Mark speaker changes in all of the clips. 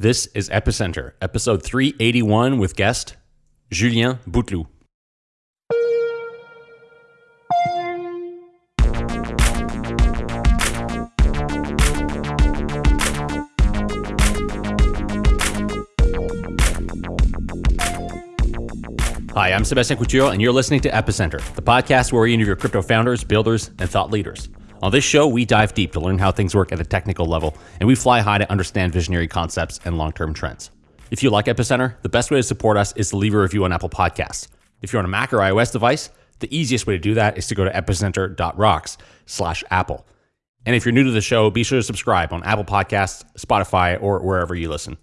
Speaker 1: This is Epicenter, episode 381 with guest Julien Bouteloup. Hi, I'm Sébastien Couture, and you're listening to Epicenter, the podcast where we interview crypto founders, builders, and thought leaders. On this show, we dive deep to learn how things work at a technical level, and we fly high to understand visionary concepts and long term trends. If you like Epicenter, the best way to support us is to leave a review on Apple Podcasts. If you're on a Mac or iOS device, the easiest way to do that is to go to epicenter.rocks slash Apple. And if you're new to the show, be sure to subscribe on Apple Podcasts, Spotify, or wherever you listen.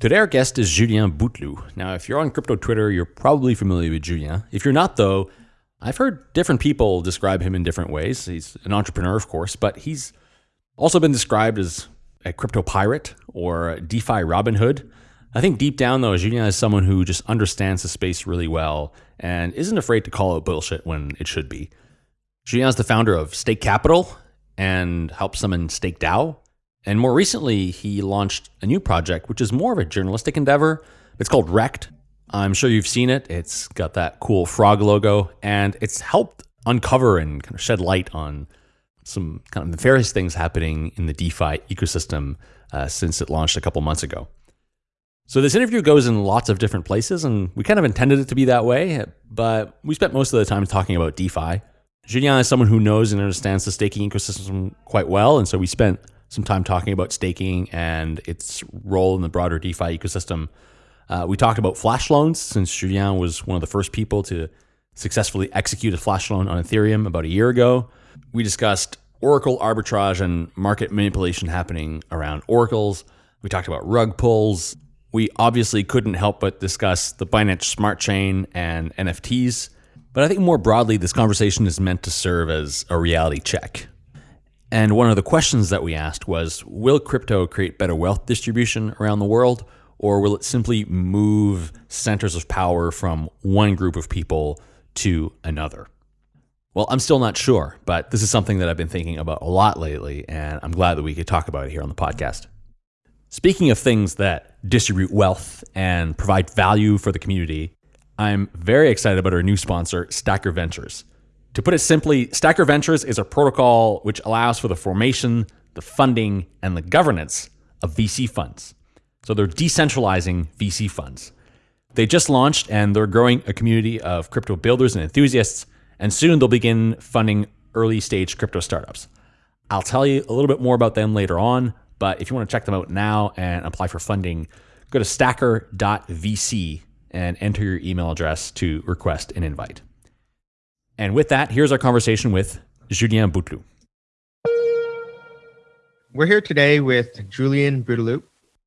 Speaker 1: Today, our guest is Julien Bouteloup. Now, if you're on crypto Twitter, you're probably familiar with Julien. If you're not, though, I've heard different people describe him in different ways. He's an entrepreneur, of course, but he's also been described as a crypto pirate or DeFi Robin Hood. I think deep down, though, Julien is someone who just understands the space really well and isn't afraid to call out bullshit when it should be. Julien is the founder of Stake Capital and helps summon Stake DAO. And more recently, he launched a new project, which is more of a journalistic endeavor. It's called Rekt, I'm sure you've seen it. It's got that cool frog logo, and it's helped uncover and kind of shed light on some kind of nefarious things happening in the DeFi ecosystem uh, since it launched a couple months ago. So this interview goes in lots of different places, and we kind of intended it to be that way, but we spent most of the time talking about DeFi. Julien is someone who knows and understands the staking ecosystem quite well, and so we spent some time talking about staking and its role in the broader DeFi ecosystem. Uh, we talked about flash loans since Julien was one of the first people to successfully execute a flash loan on Ethereum about a year ago. We discussed Oracle arbitrage and market manipulation happening around Oracles. We talked about rug pulls. We obviously couldn't help but discuss the Binance Smart Chain and NFTs. But I think more broadly, this conversation is meant to serve as a reality check. And one of the questions that we asked was Will crypto create better wealth distribution around the world? Or will it simply move centers of power from one group of people to another? Well, I'm still not sure, but this is something that I've been thinking about a lot lately, and I'm glad that we could talk about it here on the podcast. Speaking of things that distribute wealth and provide value for the community, I'm very excited about our new sponsor, Stacker Ventures. To put it simply, Stacker Ventures is a protocol which allows for the formation, the funding, and the governance of VC funds. So they're decentralizing VC funds. They just launched and they're growing a community of crypto builders and enthusiasts, and soon they'll begin funding early stage crypto startups. I'll tell you a little bit more about them later on, but if you want to check them out now and apply for funding, go to stacker.vc and enter your email address to request an invite. And with that, here's our conversation with Julien Bouteloup.
Speaker 2: We're here today with Julien Bouteloup.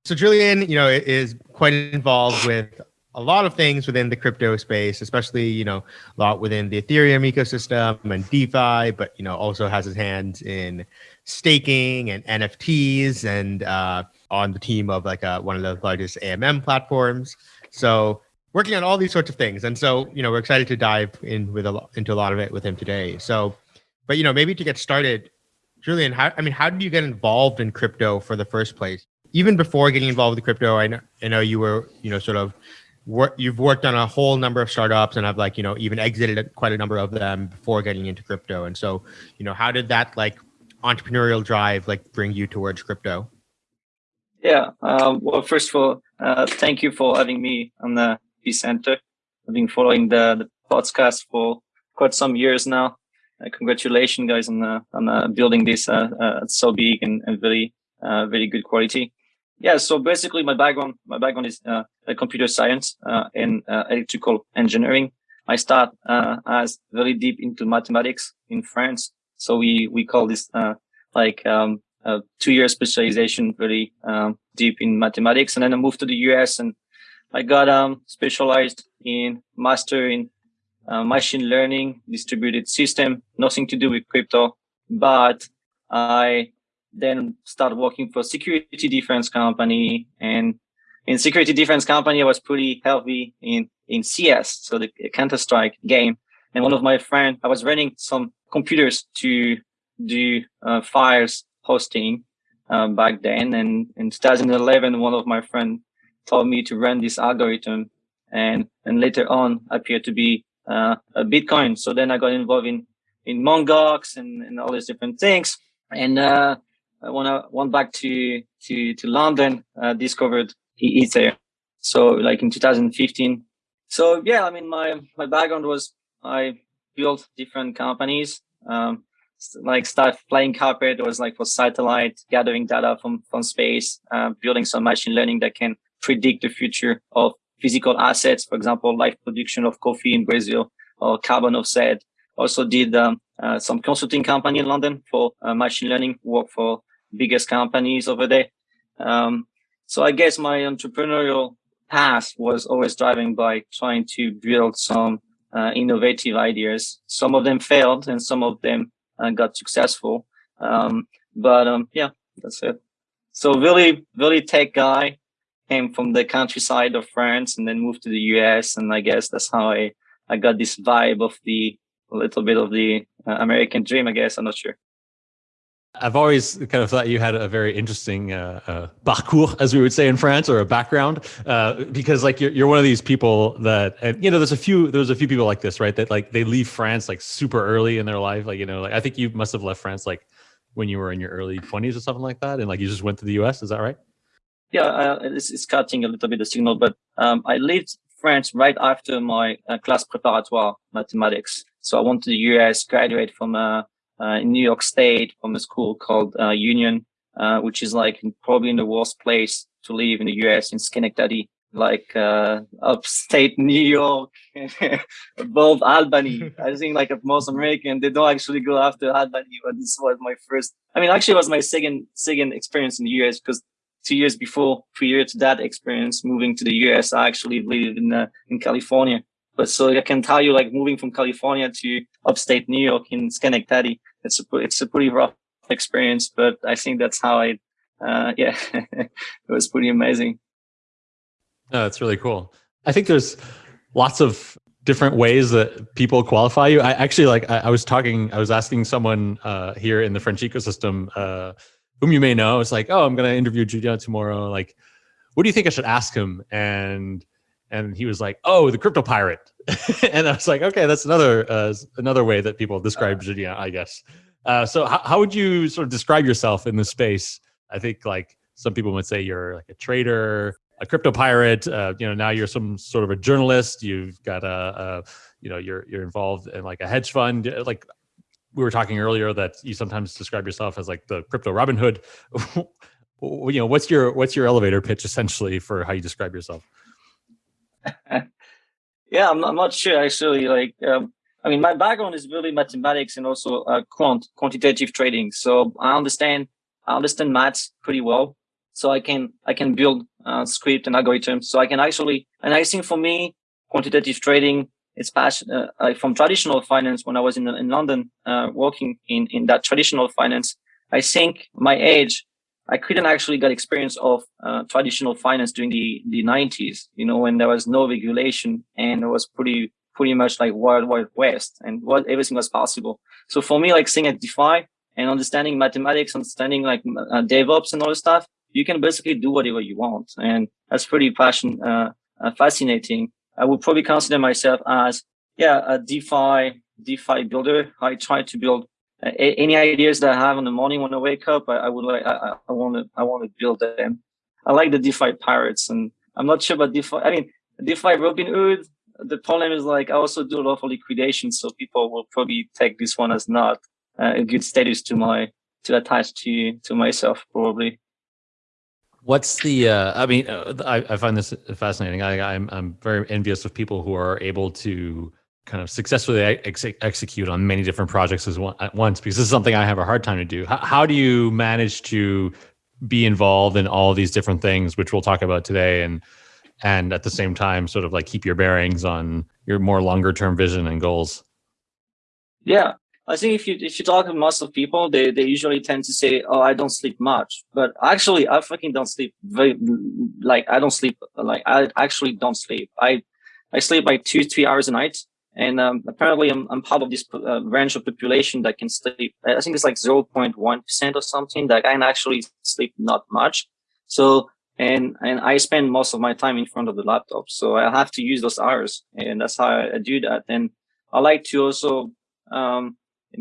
Speaker 2: So Julien, you know, is quite involved with a lot of things within the crypto space, especially, you know, a lot within the Ethereum ecosystem and DeFi, but, you know, also has his hands in staking and NFTs and uh, on the team of like uh, one of the largest AMM platforms. So working on all these sorts of things. And so, you know, we're excited to dive in with a lot, into a lot of it with him today. So, but, you know, maybe to get started, Julien, how, I mean, how did you get involved in crypto for the first place? Even before getting involved with crypto, I know, I know you were, you know, sort of you've worked on a whole number of startups and have like, you know, even exited quite a number of them before getting into crypto. And so, you know, how did that like entrepreneurial drive like bring you towards crypto?
Speaker 3: Yeah. Um, well, first of all, uh, thank you for having me on the Epicenter. I've been following the, the podcast for quite some years now. Uh, congratulations, guys, on uh, on building this uh, uh, so big and, and very uh, very good quality yeah, so basically my background, my background is uh, computer science uh, and uh, electrical engineering. I start uh, as very deep into mathematics in France. So we, we call this uh, like um, two year specialization, very um, deep in mathematics. And then I moved to the US and I got um, specialized in master in uh, machine learning, distributed system, nothing to do with crypto, but I then start working for security defense company and in security defense company, I was pretty heavy in, in CS, so the Counter Strike game. And one of my friends, I was running some computers to do uh, files hosting um, back then. And in 2011, one of my friends told me to run this algorithm and, and later on appeared to be uh, a Bitcoin. So then I got involved in, in Mt. Gox and, and all these different things. And, uh, when I went back to, to, to London, uh, discovered Ether. So like in 2015. So yeah, I mean, my, my background was I built different companies. Um, like stuff flying carpet was like for satellite gathering data from from space uh, building some machine learning that can predict the future of physical assets for example live production of coffee in brazil or carbon offset also did um, uh, some consulting company in london for uh, machine learning work for biggest companies over there um, so i guess my entrepreneurial path was always driving by trying to build some uh, innovative ideas some of them failed and some of them and got successful. Um, but um, yeah, that's it. So really, really tech guy came from the countryside of France and then moved to the US. And I guess that's how I, I got this vibe of the a little bit of the uh, American dream, I guess. I'm not sure.
Speaker 4: I've always kind of thought you had a very interesting uh, uh, parcours, as we would say in France, or a background, uh, because like you're, you're one of these people that, and you know, there's a few, there's a few people like this, right? That like they leave France like super early in their life, like you know, like I think you must have left France like when you were in your early 20s or something like that, and like you just went to the US. Is that right?
Speaker 3: Yeah, uh, it's, it's cutting a little bit the signal, but um, I left France right after my uh, class préparatoire mathematics. So I went to the US, graduate from uh, in New York State from a school called uh, Union, uh, which is like probably in the worst place to live in the U.S. in Schenectady, like upstate New York, above Albany. I think like most American, they don't actually go after Albany, but this was my first. I mean, actually, it was my second second experience in the U.S. because two years before, prior to that experience, moving to the U.S., I actually lived in uh, in California. But so I can tell you, like moving from California to upstate New York in Schenectady, it's a it's a pretty rough experience. But I think that's how I, uh, yeah, it was pretty amazing.
Speaker 4: No, that's really cool. I think there's lots of different ways that people qualify you. I actually like I, I was talking, I was asking someone uh, here in the French ecosystem, uh, whom you may know. It's like, oh, I'm going to interview Julien tomorrow. Like, what do you think I should ask him? And and he was like, "Oh, the crypto pirate," and I was like, "Okay, that's another uh, another way that people describe Julien, I guess." Uh, so, how, how would you sort of describe yourself in this space? I think like some people would say you're like a trader, a crypto pirate. Uh, you know, now you're some sort of a journalist. You've got a, a, you know, you're you're involved in like a hedge fund. Like we were talking earlier, that you sometimes describe yourself as like the crypto Robin Hood. you know, what's your what's your elevator pitch essentially for how you describe yourself?
Speaker 3: yeah, I'm, I'm not sure actually. Like, um, I mean, my background is really mathematics and also uh, quant quantitative trading. So I understand I understand maths pretty well. So I can I can build uh, script and algorithms. So I can actually and I think for me, quantitative trading is passion uh, from traditional finance. When I was in in London uh, working in in that traditional finance, I think my age I couldn't actually get experience of uh, traditional finance during the, the 90s, you know, when there was no regulation and it was pretty, pretty much like wild, wild west and what everything was possible. So for me, like seeing at DeFi and understanding mathematics, understanding like uh, DevOps and all this stuff, you can basically do whatever you want. And that's pretty passion, uh, uh fascinating. I would probably consider myself as, yeah, a DeFi, DeFi builder. I try to build any ideas that I have in the morning when I wake up, I, I would like, I, want to, I want to build them. I like the DeFi pirates and I'm not sure about DeFi. I mean, DeFi Robinhood, the problem is like, I also do a lot of liquidation. So people will probably take this one as not uh, a good status to my, to attach to, to myself probably.
Speaker 4: What's the? Uh, I mean, uh, I, I, find this fascinating. I, I'm I'm very envious of people who are able to kind of successfully ex execute on many different projects one, at once because this is something I have a hard time to do. How, how do you manage to be involved in all these different things, which we'll talk about today, and and at the same time, sort of like keep your bearings on your more longer term vision and goals?
Speaker 3: Yeah, I think if you if you talk to most of people, they they usually tend to say, "Oh, I don't sleep much," but actually, I fucking don't sleep very like I don't sleep like I actually don't sleep. I I sleep like two three hours a night, And um, apparently, I'm, I'm part of this uh, range of population that can sleep. I think it's like 0.1% or something that can actually sleep not much. So, and, and I spend most of my time in front of the laptop. So I have to use those hours and that's how I, I do that. And I like to also, um,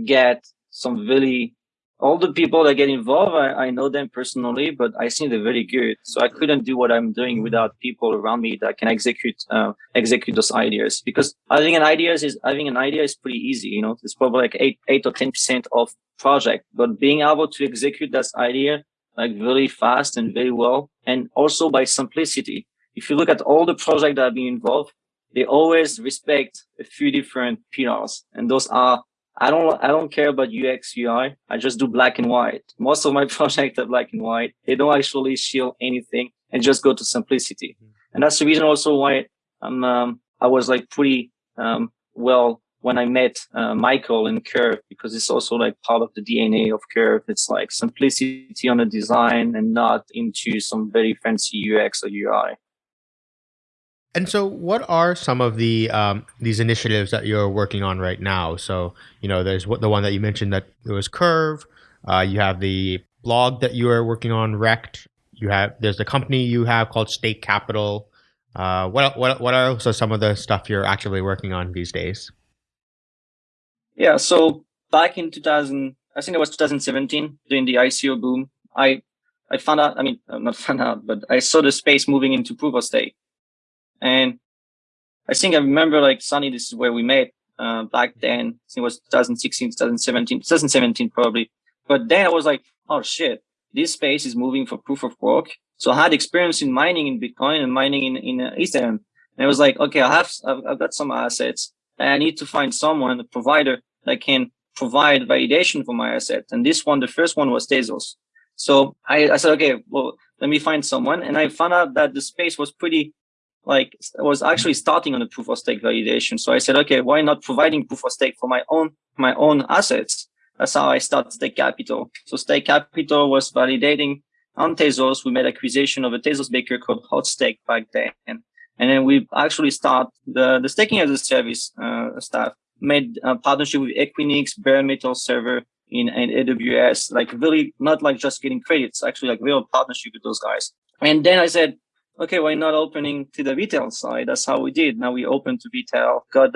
Speaker 3: get some really all the people that get involved, I, I, know them personally, but I think they're very good. So I couldn't do what I'm doing without people around me that can execute uh, execute those ideas. Because having an idea is having an idea is pretty easy. You know, it's probably like eight eight or ten percent of project, but being able to execute that idea like very fast and very well, and also by simplicity. If you look at all the projects that have been involved, they always respect a few different pillars, and those are I don't I don't care about UX UI. I just do black and white. Most of my projects are black and white. They don't actually shield anything and just go to simplicity. Mm-hmm. And that's the reason also why I'm um, I was like pretty um, well when I met uh, Michael in Curve because it's also like part of the DNA of Curve. It's like simplicity on the design and not into some very fancy UX or UI.
Speaker 2: And so, what are some of the um, these initiatives that you're working on right now? So, you know, there's what the one that you mentioned that it was Curve. Uh, you have the blog that you are working on, Rekt. You have there's the company you have called Stake Capital. Uh, what what what are also some of the stuff you're actively working on these days?
Speaker 3: Yeah, so back in 2000, I think it was 2017 during the ICO boom. I I found out. I mean, not found out, but I saw the space moving into proof of stake and I think I remember like Sunny, this is where we met uh, back then. it was 2016, 2017, 2017 probably. But then I was like, oh shit, this space is moving for proof of work. So I had experience in mining in Bitcoin and mining in, in uh, Ethereum. And I was like, okay, I have, I've, I've got some assets and I need to find someone, a provider that can provide validation for my asset. And this one, the first one was Tezos. So I, I said, okay, well, let me find someone. And I found out that the space was pretty like was actually starting on the proof of stake validation. So I said, okay, why not providing proof of stake for my own my own assets? That's how I started Stake Capital. So Stake Capital was validating on Tezos. We made acquisition of a Tezos baker called Hot Stake back then. And then we actually start the, the staking as a service uh, staff, made a partnership with Equinix, Bare Metal Server in, in AWS, like really not like just getting credits, actually like real partnership with those guys. And then I said, okay, why not opening to the retail side? That's how we did. Now we open to retail, got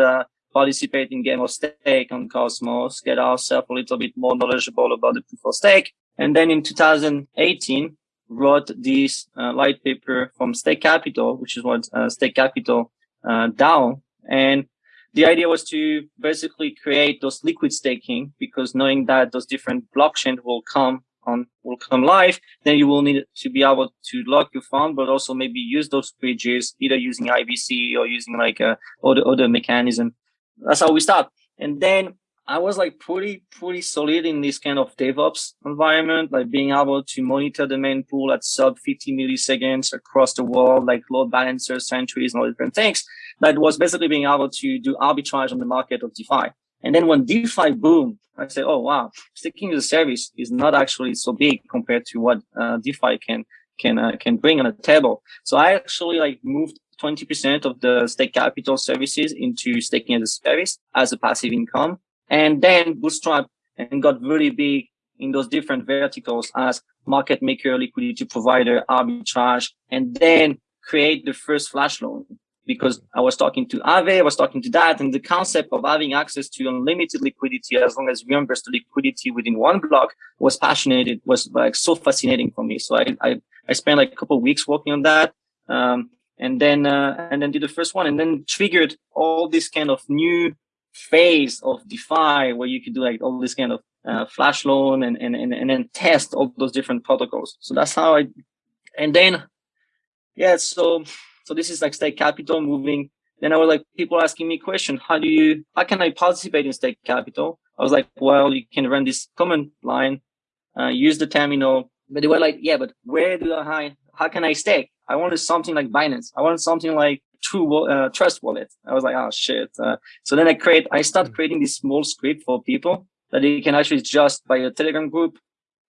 Speaker 3: participate in game of stake on Cosmos, get ourselves a little bit more knowledgeable about the proof of stake. And then in 2018, wrote this uh, light paper from Stake Capital, which is what uh, Stake Capital uh, DAO. And the idea was to basically create those liquid staking because knowing that those different blockchains will come on will come live, then you will need to be able to lock your fund, but also maybe use those bridges, either using IBC or using like uh, a other other mechanism. That's how we start. And then I was like pretty pretty solid in this kind of DevOps environment, like being able to monitor the mempool at sub 50 milliseconds across the world, like load balancers, sentries, and all different things. That was basically being able to do arbitrage on the market of DeFi. And then when DeFi boomed, I said, oh, wow, staking as a service is not actually so big compared to what uh, DeFi can can uh, can bring on the table. So I actually like moved 20% of the stake capital services into staking as a service as a passive income and then bootstrap and got really big in those different verticals as market maker, liquidity provider, arbitrage, and then create the first flash loan because I was talking to Aave, I was talking to that, and the concept of having access to unlimited liquidity as long as you invest the liquidity within one block was passionate. It was like so fascinating for me. So I I, I spent like a couple weeks working on that, um, and then uh, and then did the first one, and then triggered all this kind of new phase of DeFi where you could do like all this kind of uh, flash loan and, and and and then test all those different protocols. So that's how I, and then yeah, so so this is like Stake Capital moving. Then I was like, people asking me question, how do you, how can I participate in Stake Capital? I was like, well, you can run this command line, uh, use the terminal. But they were like, yeah, but where do I, how can I stake? I wanted something like Binance. I wanted something like True uh, Trust Wallet. I was like, oh shit. Uh, so then I create, I start hmm. creating this small script for people that they can actually just by a Telegram group,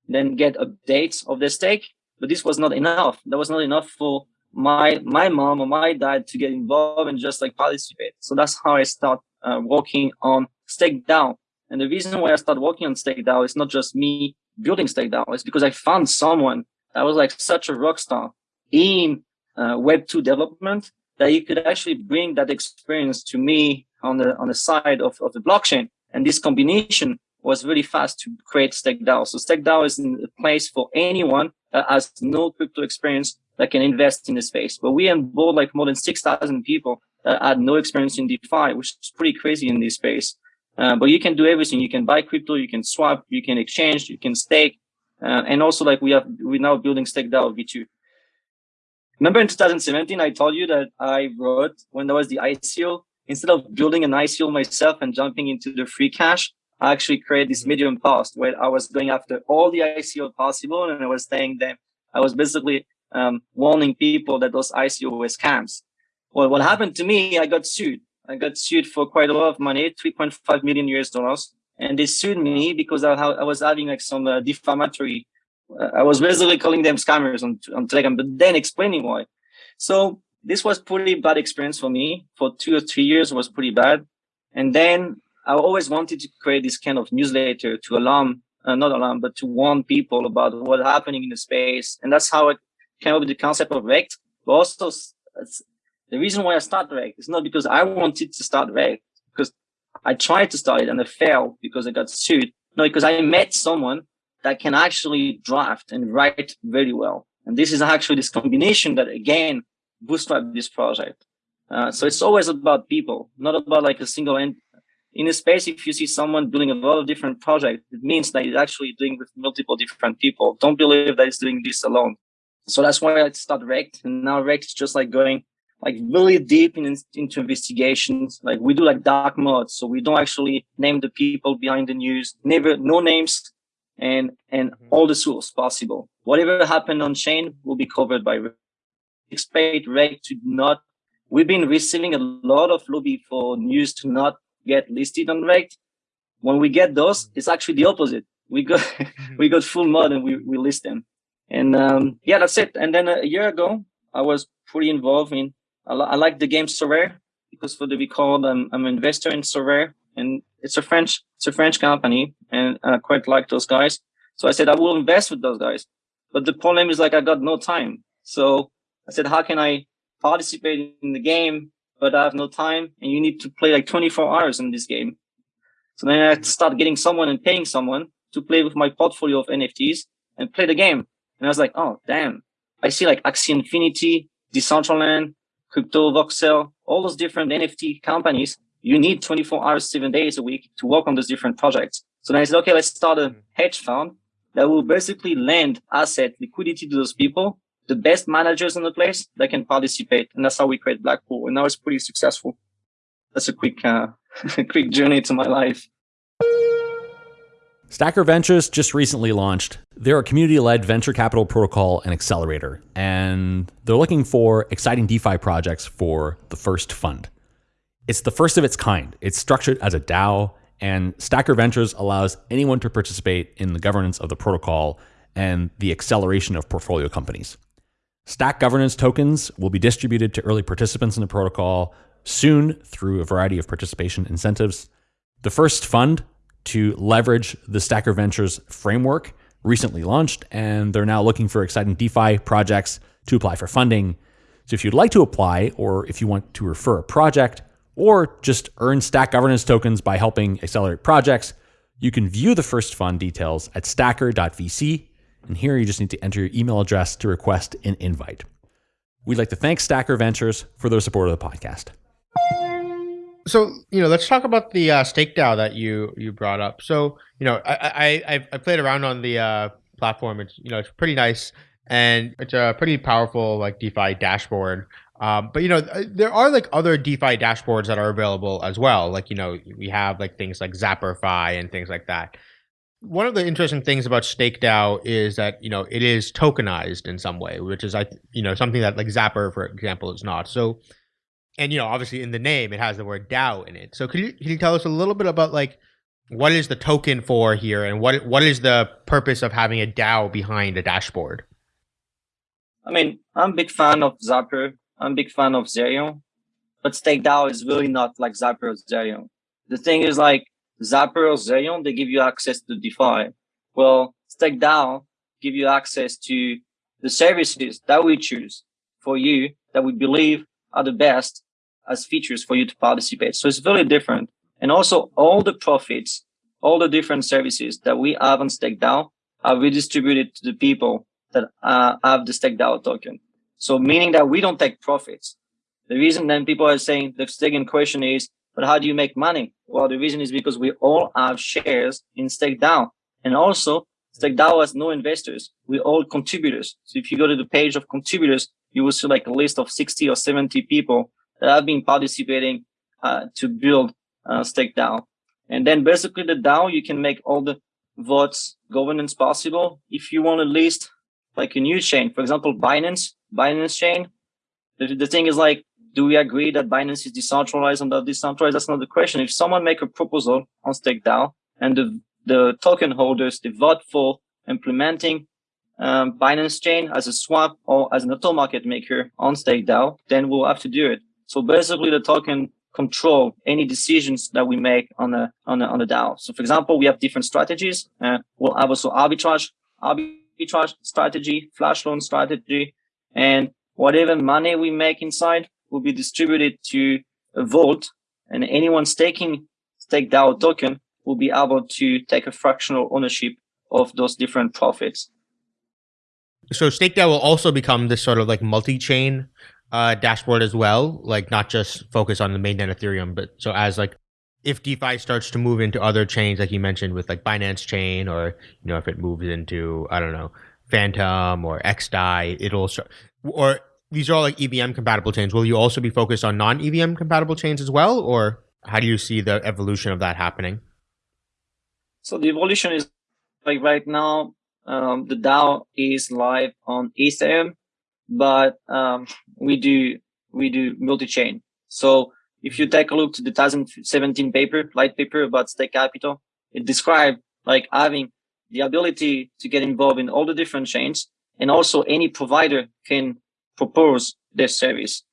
Speaker 3: then get updates of their stake. But this was not enough. That was not enough for my my mom or my dad to get involved and just like participate. So that's how I start uh, working on StakeDAO. And the reason why I started working on StakeDAO is not just me building StakeDAO, it's because I found someone that was like such a rock star in uh, Web2 development that he could actually bring that experience to me on the on the side of, of the blockchain. And this combination was really fast to create StakeDAO. So StakeDAO is a place for anyone that has no crypto experience that can invest in the space. But we onboard like more than 6,000 people that had no experience in DeFi, which is pretty crazy in this space. Uh, but you can do everything. You can buy crypto, you can swap, you can exchange, you can stake. Uh, and also like we have, we're now building StakeDAO V2. Remember in 2017, I told you that I wrote when there was the ICO, instead of building an ICO myself and jumping into the free cash, I actually created this mm-hmm. medium post where I was going after all the ICO possible. And I was saying them, I was basically um, warning people that those ICO were scams. Well, what happened to me, I got sued. I got sued for quite a lot of money, 3.5 million US dollars. And they sued me because I, I was having like some uh, defamatory, uh, I was basically calling them scammers on, on Telegram, but then explaining why. So this was pretty bad experience for me for two or three years was pretty bad. And then I always wanted to create this kind of newsletter to alarm, uh, not alarm, but to warn people about what's happening in the space. And that's how I came up with the concept of Rekt. But also the reason why I started Rekt is not because I wanted to start Rekt, because I tried to start it and I failed because I got sued. No, because I met someone that can actually draft and write very well. And this is actually this combination that again bootstrap this project. Uh, so it's always about people, not about like a single end. In a space, if you see someone building a lot of different projects, it means that it's actually doing with multiple different people. Don't believe that it's doing this alone. So that's why I started Rekt. And now Rekt is just like going like really deep in, into investigations. Like we do like dark mode. So we don't actually name the people behind the news, never, no names and, and mm-hmm. all the source possible. Whatever happened on chain will be covered by expect Rekt to not, we've been receiving a lot of lobby for news to not get listed on Rekt. When we get those, it's actually the opposite. We got, we got full mod and we, we list them. And um, yeah, that's it. And then a year ago, I was pretty involved in, I, I like the game Sorare because for the record, I'm, I'm an investor in Sorare and it's a French, it's a French company and I quite like those guys. So I said, I will invest with those guys. But the problem is like, I got no time. So I said, how can I participate in the game, but I have no time and you need to play like 24 hours in this game. So then I start getting someone and paying someone to play with my portfolio of NFTs and play the game. And I was like, oh, damn. I see like Axie Infinity, Decentraland, Crypto, Voxel, all those different NFT companies. You need 24 hours, seven days a week to work on those different projects. So then I said, okay, let's start a hedge fund that will basically lend asset liquidity to those people the best managers in the place that can participate. And that's how we create Blackpool. And now it's pretty successful. That's a quick, uh, quick journey to my life.
Speaker 1: Stacker Ventures just recently launched. They're a community led venture capital protocol and accelerator, and they're looking for exciting DeFi projects for the first fund. It's the first of its kind. It's structured as a DAO, and Stacker Ventures allows anyone to participate in the governance of the protocol and the acceleration of portfolio companies. Stack governance tokens will be distributed to early participants in the protocol soon through a variety of participation incentives. The first fund to leverage the Stacker Ventures framework recently launched, and they're now looking for exciting DeFi projects to apply for funding. So if you'd like to apply, or if you want to refer a project, or just earn Stack governance tokens by helping accelerate projects, you can view the first fund details at stacker.vc and here you just need to enter your email address to request an invite. We'd like to thank Stacker Ventures for their support of the podcast.
Speaker 2: So you know, let's talk about the uh, StakeDAO that you you brought up. So you know, I I I played around on the uh, platform. It's you know it's pretty nice and it's a pretty powerful like DeFi dashboard. Um, but you know, there are like other DeFi dashboards that are available as well. Like you know, we have like things like Zapperfi and things like that one of the interesting things about StakeDAO is that you know it is tokenized in some way, which is I you know something that like Zapper, for example, is not. So, and you know obviously in the name it has the word DAO in it. So can you can you tell us a little bit about like what is the token for here, and what what is the purpose of having a DAO behind a dashboard?
Speaker 3: I mean, I'm a big fan of Zapper. I'm a big fan of Zerion. but StakeDAO is really not like Zapper or Zerion. The thing is like Zapper or Zerion, they give you access to DeFi. Well, StakeDAO give you access to the services that we choose for you that we believe are the best as features for you to participate. So it's very different. And also all the profits, all the different services that we have on StakeDAO are redistributed to the people that uh, have the StakeDAO token. So meaning that we don't take profits. The reason then people are saying the second question is, but how do you make money? Well, the reason is because we all have shares in StakeDAO. And also StakeDAO has no investors. We're all contributors. So if you go to the page of contributors, you will see like a list of 60 or 70 people that have been participating uh, to build uh, StakeDAO. And then basically the DAO, you can make all the votes governance possible. If you want to list like a new chain, for example, Binance, Binance chain, the, the thing is like, do we agree that Binance is decentralized and not decentralized? That's not the question. If someone make a proposal on StakeDAO and the, the token holders, they vote for implementing um, Binance chain as a swap or as an auto market maker on StakeDAO, then we'll have to do it. So basically the token control any decisions that we make on a on a, on a DAO. So for example, we have different strategies. Uh, we'll have also arbitrage, arbitrage strategy, flash loan strategy, and whatever money we make inside will be distributed to a vault, and anyone staking stake DAO token will be able to take a fractional ownership of those different profits.
Speaker 2: So StakeDAO will also become this sort of like multi-chain uh, dashboard as well, like not just focus on the mainnet Ethereum, but so as like if DeFi starts to move into other chains, like you mentioned with like Binance Chain, or you know if it moves into I don't know Fantom or XDAI, it'll start, or these are all like EVM compatible chains. Will you also be focused on non EVM compatible chains as well, or how do you see the evolution of that happening?
Speaker 3: So the evolution is like right now, um, the DAO is live on Ethereum, but um, we do we do multi-chain. So if you take a look to the 2017 paper, light paper about stake capital, it described like having the ability to get involved in all the different chains, and also any provider can propose their service.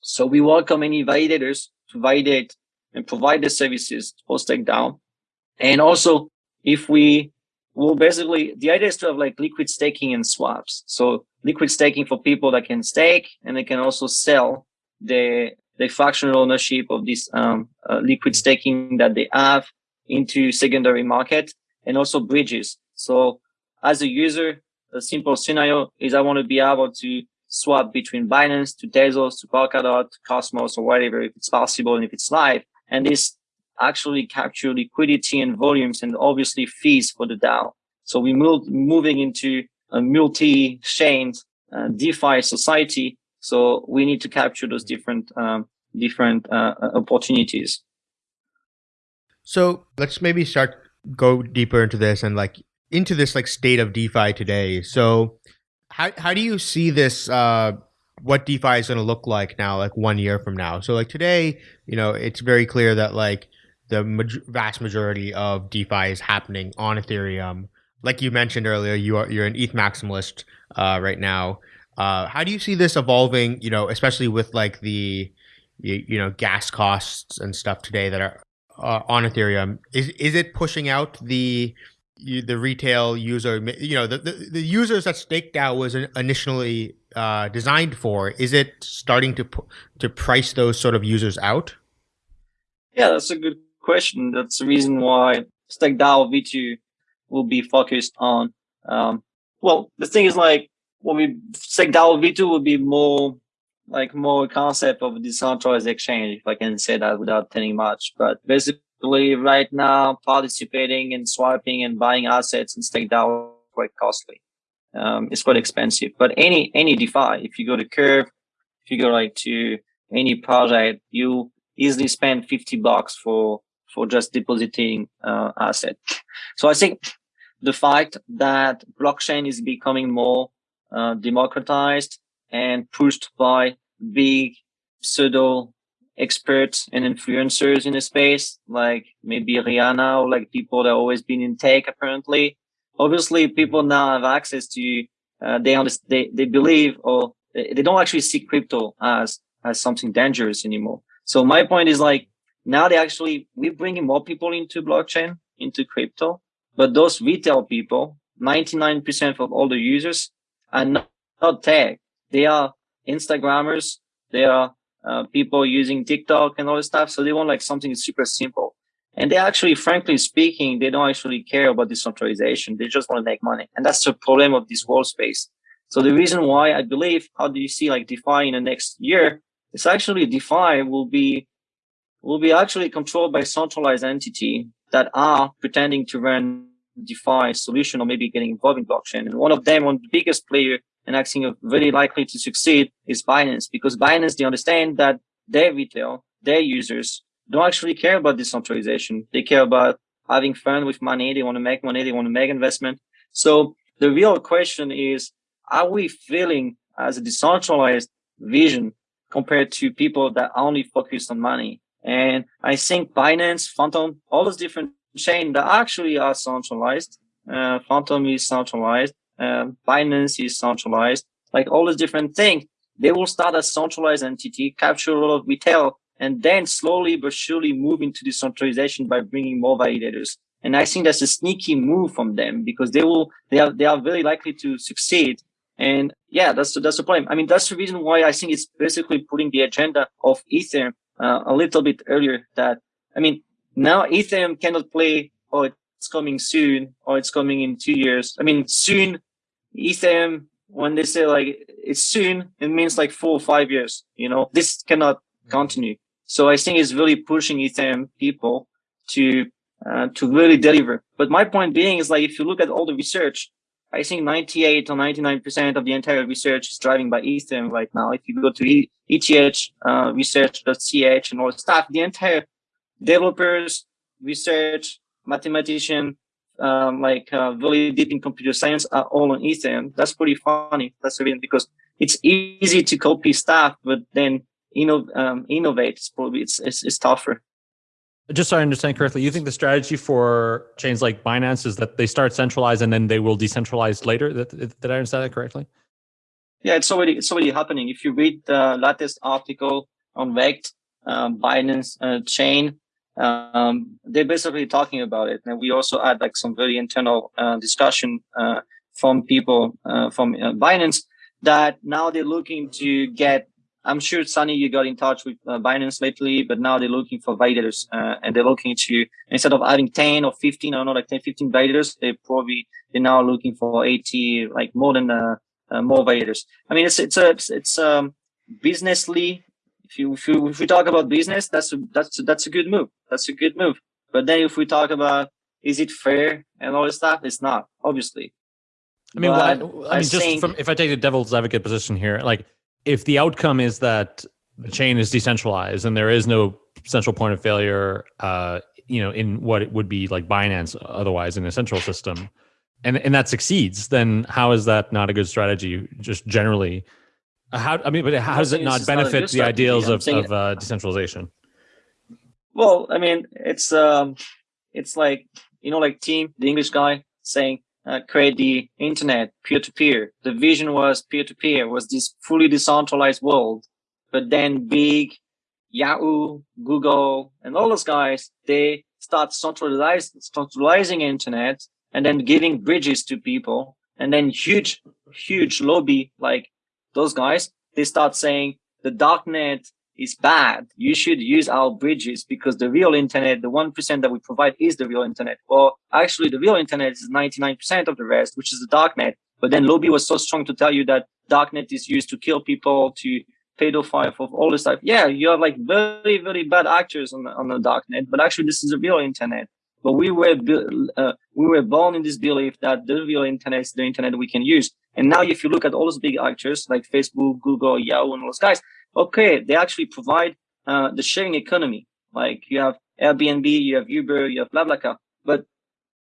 Speaker 3: So we welcome any validators to validate and provide the services for DAO. And also, if we will basically, the idea is to have like liquid staking and swaps. So liquid staking for people that can stake and they can also sell the the fractional ownership of this um, uh, liquid staking that they have into secondary market and also bridges. So as a user, a simple scenario is I want to be able to swap between Binance to Tezos to Polkadot, Cosmos or whatever, if it's possible and if it's live. And this actually capture liquidity and volumes and obviously fees for the DAO. So we moved moving into a multi-chain uh, DeFi society. So we need to capture those different um, different uh, uh, opportunities.
Speaker 2: So let's maybe start go deeper into this and like into this like state of DeFi today. So how how do you see this uh what DeFi is going to look like now like 1 year from now? So like today, you know, it's very clear that like the ma- vast majority of DeFi is happening on Ethereum. Like you mentioned earlier, you are you're an ETH maximalist uh, right now. Uh, how do you see this evolving? You know, especially with like the you, you know gas costs and stuff today that are uh, on Ethereum. Is is it pushing out the the retail user? You know, the the, the users that StakeDAO was initially uh, designed for. Is it starting to to price those sort of users out?
Speaker 3: Yeah, that's a good question. That's the reason why StakeDAO V2 will be focused on. Um, well, the thing is like, when we StakeDAO V2 will be more like more concept of decentralized exchange, if I can say that without telling much. But basically, right now, participating and swiping and buying assets in StakeDAO is quite costly. Um, it's quite expensive. But any any DeFi, if you go to Curve, if you go like to any project, you easily spend 50 bucks for for just depositing uh, asset. So I think the fact that blockchain is becoming more uh, democratized and pushed by big pseudo experts and influencers in the space, like maybe Rihanna or like people that always been in tech apparently. Obviously, people now have access to, uh, they, they, they believe or they don't actually see crypto as, as something dangerous anymore. So my point is like now they actually we're bringing more people into blockchain, into crypto, but those retail people, 99% of all the users are not, not tech. They are Instagrammers. They are uh, people using TikTok and all this stuff. So they want like something super simple. And they actually, frankly speaking, they don't actually care about decentralization. They just want to make money. And that's the problem of this world space. So the reason why I believe, how do you see like DeFi in the next year? It's actually DeFi will be, will be actually controlled by centralized entity that are pretending to run DeFi solution or maybe getting involved in blockchain. And one of them, one of the biggest player and think very likely to succeed is Binance because Binance, they understand that their retail, their users don't actually care about decentralization. They care about having fun with money. They want to make money. They want to make investment. So the real question is, are we feeling as a decentralized vision compared to people that only focus on money? And I think Binance, Fantom, all those different chains that actually are centralized. Uh, Fantom is centralized um, Binance is centralized, like all these different things. They will start a centralized entity, capture a lot of retail, and then slowly but surely move into decentralization by bringing more validators. And I think that's a sneaky move from them because they will, they are, they are very likely to succeed. And yeah, that's that's the problem. I mean, that's the reason why I think it's basically putting the agenda of Ethereum uh, a little bit earlier. That I mean, now Ethereum cannot play. Oh, it's coming soon, or it's coming in two years. I mean, soon Ethereum, when they say like it's soon, it means like four or five years. You know, this cannot mm-hmm. continue. So I think it's really pushing Ethereum people to uh, to really deliver. But my point being is like if you look at all the research, I think 98 or 99% of the entire research is driving by Ethereum right now. If you go to ETH uh, research.ch and all the stuff, the entire developers, research, mathematician, um, like uh, really deep in computer science are all on Ethereum. That's pretty funny. That's the reason because it's easy to copy stuff, but then inno um, innovate it's probably it's, it's, it's tougher.
Speaker 4: Just so I understand correctly, you think the strategy for chains like Binance is that they start centralized and then they will decentralize later? Did, did I understand that correctly?
Speaker 3: Yeah, it's already it's already happening. If you read the latest article on Rekt, um, Binance uh, chain, um, they're basically talking about it. And we also had like some very internal uh, discussion uh, from people uh, from uh, Binance that now they're looking to get. I'm sure Sunny, you got in touch with uh, Binance lately, but now they're looking for validators uh, and they're looking to instead of having 10 or 15, I don't know, like 10, 15 validators, they probably they're now looking for 80, like more than more validators. I mean, it's it's a it's um businessly if you if you if we talk about business, that's a, that's that's a good move. That's a good move. But then if we talk about is it fair and all this stuff, it's not obviously.
Speaker 4: I mean, well, I, I, mean, just from if I take the devil's advocate position here, like if the outcome is that the chain is decentralized and there is no central point of failure, uh, you know, in what it would be like Binance otherwise in a central system, and and that succeeds, then how is that not a good strategy? Just generally, how I mean, but how does it not benefit not the ideals of, of uh, decentralization?
Speaker 3: Well, I mean, it's um, it's like you know, like Tim, the English guy, saying uh, create the internet peer to peer. The vision was peer to peer, was this fully decentralized world. But then big Yahoo, Google, and all those guys, they start centralizing, centralizing internet and then giving bridges to people. And then huge, huge lobby like those guys, they start saying the darknet is bad. You should use our bridges because the real internet, the 1% that we provide is the real internet. Well, actually the real internet is 99% of the rest, which is the darknet. But then lobby was so strong to tell you that darknet is used to kill people, to pedophile, of all this stuff. Yeah, you have like very, very bad actors on the, on the darknet, but actually this is the real internet. But we were uh, we were born in this belief that the real internet is the internet we can use. And now, if you look at all those big actors like Facebook, Google, Yahoo, and all those guys, okay, they actually provide uh, the sharing economy. Like you have Airbnb, you have Uber, you have BlaBlaCar. But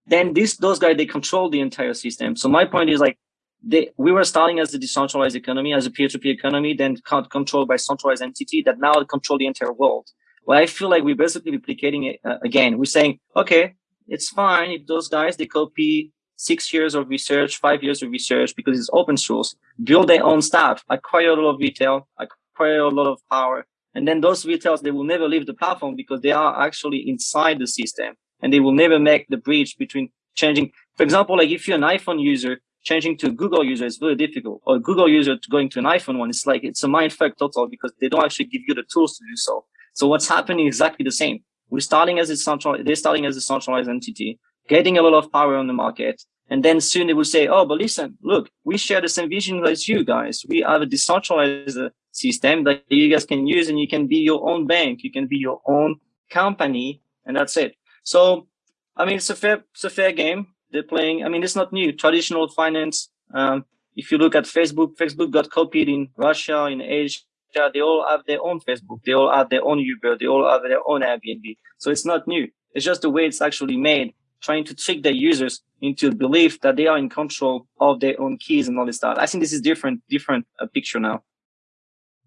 Speaker 3: then this those guys they control the entire system. So my point is like they, we were starting as a decentralized economy, as a peer-to-peer economy, then controlled by centralized entity that now control the entire world. Well, I feel like we're basically replicating it uh, again. We're saying, okay, it's fine if those guys they copy six years of research, five years of research because it's open source, build their own stuff, acquire a lot of retail, acquire a lot of power, And then those retailers, they will never leave the platform because they are actually inside the system and they will never make the bridge between changing. For example, like if you're an iPhone user, changing to a Google user is very difficult or Google user going to an iPhone one. It's like, it's a mind fuck total because they don't actually give you the tools to do so. So what's happening exactly the same. We're starting as a central, they're starting as a centralized entity, getting a lot of power on the market. And then soon they will say, oh, but listen, look, we share the same vision as you guys. We have a decentralized system that you guys can use and you can be your own bank. You can be your own company and that's it. So, I mean, it's a fair, it's a fair game they're playing. I mean, it's not new. Traditional finance. Um, if you look at Facebook, Facebook got copied in Russia, in Asia. They all have their own Facebook. They all have their own Uber. They all have their own Airbnb. So it's not new. It's just the way it's actually made, trying to trick their users into a belief that they are in control of their own keys and all this stuff. I think this is different, different uh, picture now.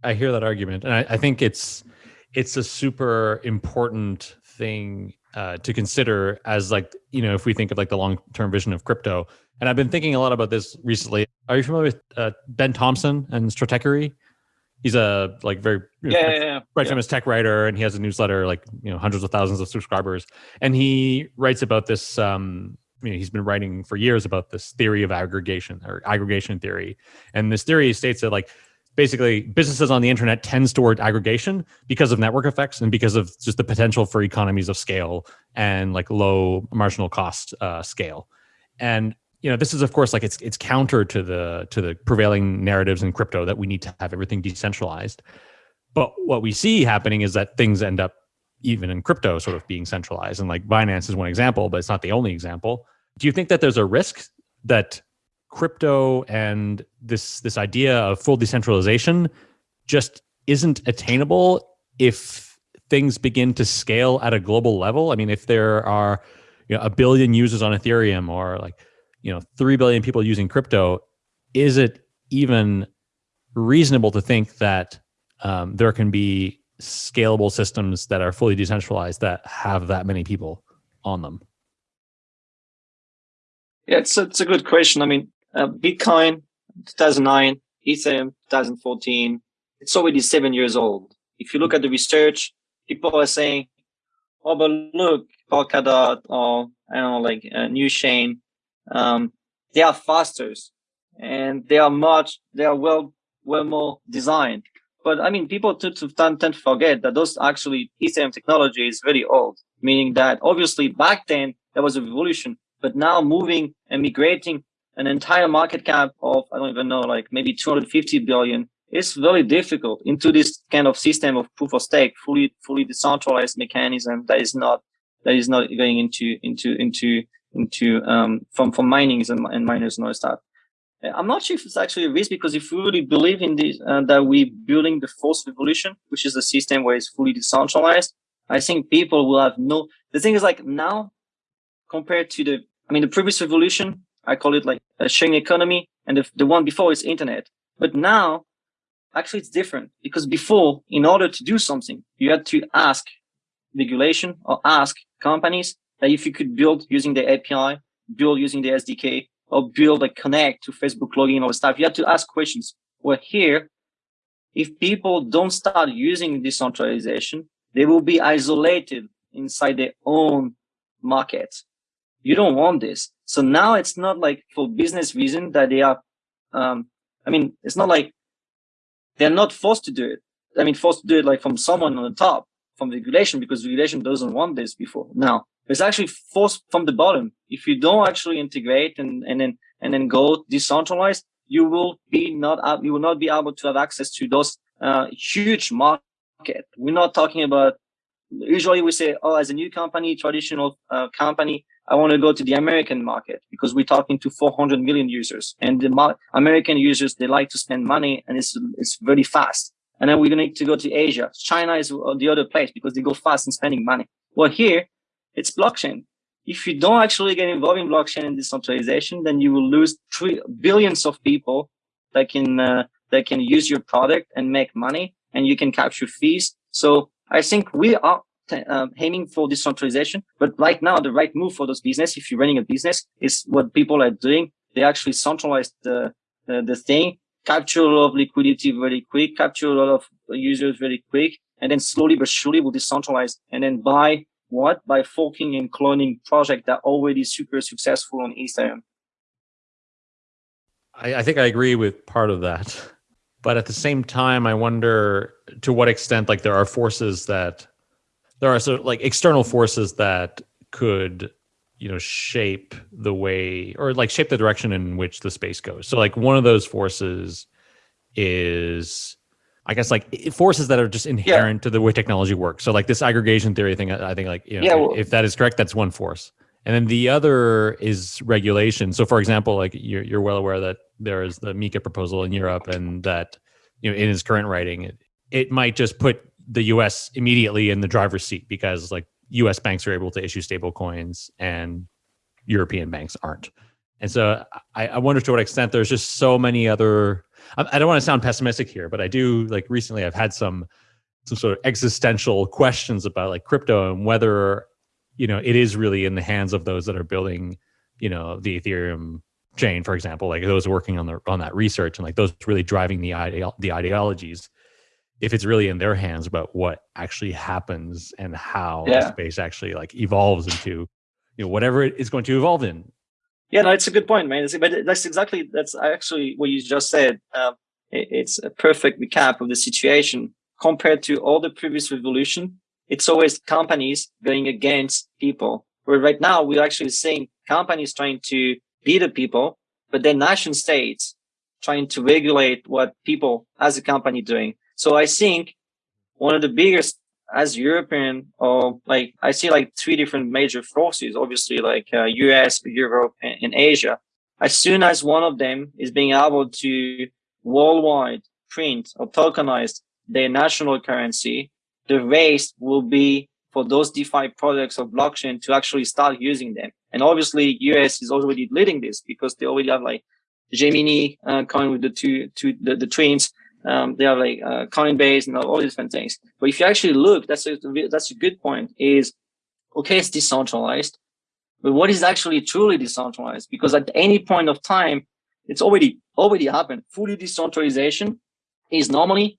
Speaker 4: I hear that argument, and I, I think it's it's a super important thing uh, to consider as like you know if we think of like the long term vision of crypto. And I've been thinking a lot about this recently. Are you familiar with uh, Ben Thompson and Stratechery? He's a like very
Speaker 3: yeah, yeah, yeah.
Speaker 4: right famous tech writer, and he has a newsletter like you know hundreds of thousands of subscribers. And he writes about this. Um, I mean, he's been writing for years about this theory of aggregation or aggregation theory. And this theory states that like basically businesses on the internet tends toward aggregation because of network effects and because of just the potential for economies of scale and like low marginal cost uh, scale and you know this is of course like it's it's counter to the to the prevailing narratives in crypto that we need to have everything decentralized. But what we see happening is that things end up even in crypto sort of being centralized. And like binance is one example but it's not the only example. Do you think that there's a risk that crypto and this this idea of full decentralization just isn't attainable if things begin to scale at a global level. I mean, if there are you know, a billion users on Ethereum or like you know three billion people using crypto, is it even reasonable to think that um, there can be scalable systems that are fully decentralized that have that many people on them?
Speaker 3: Yeah, it's a, it's a good question. I mean, uh, Bitcoin 2009, Ethereum 2014. It's already seven years old. If you look at the research, people are saying, "Oh, but look, Polkadot or I don't know, like uh, New Chain, um, they are faster and they are much, they are well, well more designed." But I mean, people tend to, tend to forget that those actually Ethereum technology is very old, meaning that obviously back then there was a revolution, but now moving and migrating an entire market cap of, I don't even know, like maybe 250 billion is very difficult into this kind of system of proof of stake, fully, fully decentralized mechanism that is not, that is not going into, into, into, into, um, from, from minings and, and miners and all stuff. I'm not sure if it's actually a risk because if we really believe in this, uh, that we're building the fourth revolution, which is a system where it's fully decentralized, I think people will have no, the thing is like now compared to the, I mean, the previous revolution, I call it like a sharing economy, and the, the one before is internet. But now, actually, it's different because before, in order to do something, you had to ask regulation or ask companies if you could build using the API, build using the SDK, or build a connect to Facebook login or stuff. You had to ask questions. Well, here, if people don't start using decentralization, they will be isolated inside their own market. You don't want this. So now it's not like for business reason that they are, um, I mean, it's not like they're not forced to do it. I mean, forced to do it like from someone on the top, from regulation, because regulation doesn't want this before. Now, it's actually forced from the bottom. If you don't actually integrate and, and then, and then go decentralized, you will be not, you will not be able to have access to those, uh, huge market. We're not talking about, usually we say, oh, as a new company, traditional uh, company, I want to go to the American market because we're talking to 400 million users and the American users, they like to spend money and it's, it's very fast. And then we're going to need to go to Asia. China is the other place because they go fast in spending money. Well, here it's blockchain. If you don't actually get involved in blockchain and decentralization, then you will lose three billions of people that can, uh, that can use your product and make money and you can capture fees. So I think we are uh, aiming for decentralization. But right now, the right move for those business, if you're running a business, is what people are doing. They actually centralize the, the thing capture a lot of liquidity very quick, capture a lot of users very quick, and then slowly but surely will decentralize and then buy what? By forking and cloning project that already super successful on Ethereum.
Speaker 4: I, I think I agree with part of that. But at the same time, I wonder to what extent like there are forces that there are sort of like external forces that could you know shape the way or like shape the direction in which the space goes. So like one of those forces is i guess like forces that are just inherent yeah. to the way technology works. So like this aggregation theory thing i think like you know yeah, well, if that is correct that's one force. And then the other is regulation. So for example like you're, you're well aware that there is the MiCA proposal in europe and that you know in his current writing it, it might just put the us immediately in the driver's seat because like US banks are able to issue stable coins and European banks aren't. And so I, I wonder to what extent there's just so many other I, I don't want to sound pessimistic here, but I do like recently I've had some some sort of existential questions about like crypto and whether you know it is really in the hands of those that are building you know the ethereum chain for example like those working on the on that research and like those really driving the idea the ideologies if it's really in their hands about what actually happens and how yeah. space actually like evolves into you know whatever it is going to evolve in.
Speaker 3: Yeah no it's a good point man. But that's exactly that's actually what you just said. Um, it's a perfect recap of the situation. Compared to all the previous revolution it's always companies going against people. Where right now we're actually seeing companies trying to be the people but then nation states trying to regulate what people as a company doing so I think one of the biggest as European or like I see like three different major forces, obviously like uh, US, Europe, and, and, Asia. As soon as one of them is being able to worldwide print or tokenize their national currency, the race will be for those DeFi products of blockchain to actually start using them. And obviously US is already leading this because they already have like Gemini uh, coin with the two, two the, the twins um, they have like uh, Coinbase and all these different things. But if you actually look, that's a, that's a good point is, okay, it's decentralized, but what is actually truly decentralized? Because at any point of time, it's already, already happened. Fully decentralization is normally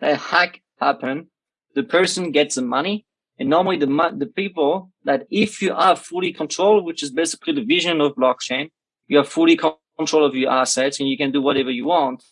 Speaker 3: a hack happen. The person gets the money and normally the, the people that if you are fully controlled, which is basically the vision of blockchain, you have fully control of your assets and you can do whatever you want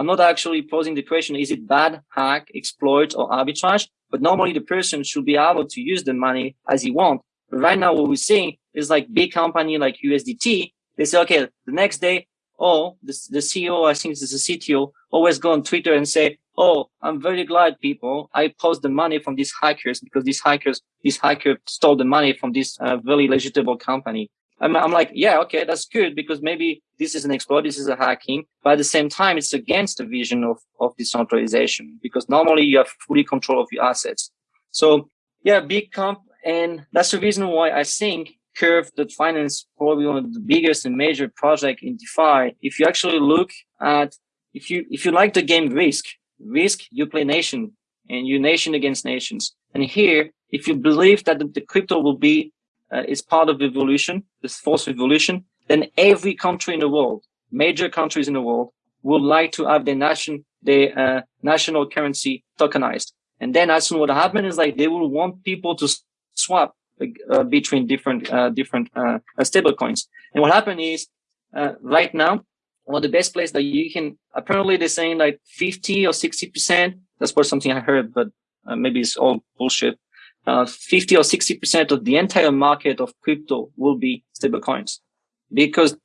Speaker 3: I'm not actually posing the question, is it bad, hack, exploit, or arbitrage? But normally the person should be able to use the money as he wants. But right now, what we're seeing is like big company like USDT. They say, okay, the next day, oh, the, the CEO, I think it's the CTO, always go on Twitter and say, oh, I'm very glad people, I post the money from these hackers because these hackers, this hacker stole the money from this uh, very legitimate company. I'm, I'm like, yeah, okay, that's good because maybe this is an exploit, this is a hacking, but at the same time, it's against the vision of, of decentralization because normally you have fully control of your assets. So yeah, big comp. And that's the reason why I think Curve.finance probably one of the biggest and major project in DeFi. If you actually look at, if you, if you like the game Risk, Risk, you play nation and you nation against nations. And here, if you believe that the crypto will be uh, is part of evolution, this fourth evolution, then every country in the world, major countries in the world, would like to have their nation, their uh, national currency tokenized. And then as soon what happen is like they will want people to swap uh, between different uh, different uh, stable coins. And what happened is uh, right now, one of the best place that you can apparently they're saying like 50 or 60 percent. That's what something I heard, but uh, maybe it's all bullshit uh, 50 or 60% of the entire market of crypto will be stablecoins because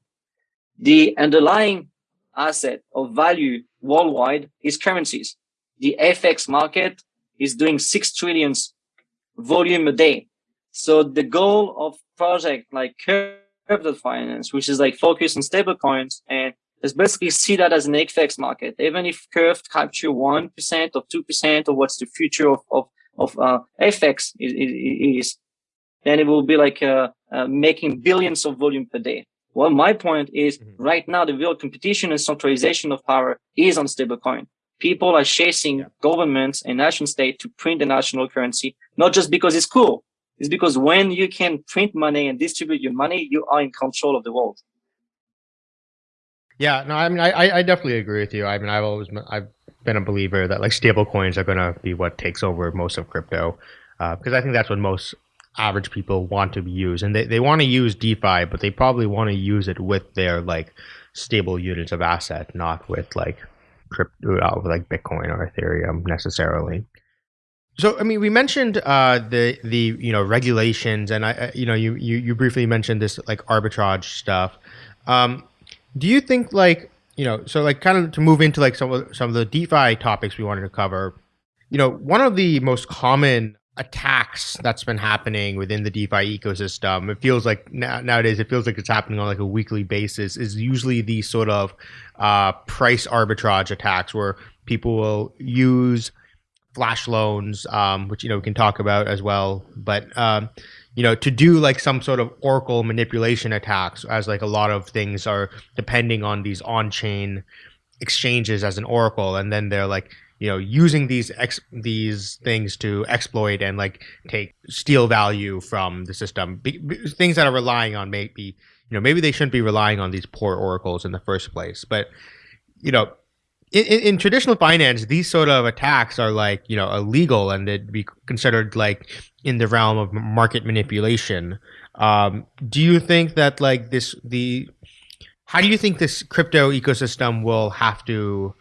Speaker 3: the underlying asset of value worldwide is currencies. The FX market is doing six trillions volume a day. So the goal of project like Curve Finance, which is like focused on stablecoins and is basically see that as an FX market. Even if Curve capture 1% or 2% of what's the future of, of of uh, FX is, is, then it will be like uh, uh, making billions of volume per day. Well, my point is mm-hmm. right now the real competition and centralization of power is on stablecoin. People are chasing yeah. governments and nation state to print the national currency, not just because it's cool. It's because when you can print money and distribute your money, you are in control of the world.
Speaker 2: Yeah, no, I mean, I, I definitely agree with you. I mean, I've always I've been a believer that like stable coins are going to be what takes over most of crypto because uh, I think that's what most average people want to use and they, they want to use defi but they probably want to use it with their like stable units of asset not with like crypto uh, like bitcoin or ethereum necessarily so I mean, we mentioned uh, the the you know regulations, and I you know you you, you briefly mentioned this like arbitrage stuff. Um, do you think like you know so like kind of to move into like some of some of the DeFi topics we wanted to cover? You know, one of the most common attacks that's been happening within the DeFi ecosystem, it feels like now, nowadays it feels like it's happening on like a weekly basis, is usually the sort of uh, price arbitrage attacks where people will use flash loans, um, which you know we can talk about as well. But um, you know, to do like some sort of Oracle manipulation attacks, as like a lot of things are depending on these on-chain exchanges as an Oracle, and then they're like you know using these ex- these things to exploit and like take steal value from the system. Be- be- things that are relying on maybe you know maybe they shouldn't be relying on these poor oracles in the first place, but you know in, in, traditional finance, these sort of attacks are like you know illegal and they'd be considered like in the realm of market manipulation. Um, do you think that like this the how do you think this crypto ecosystem will have to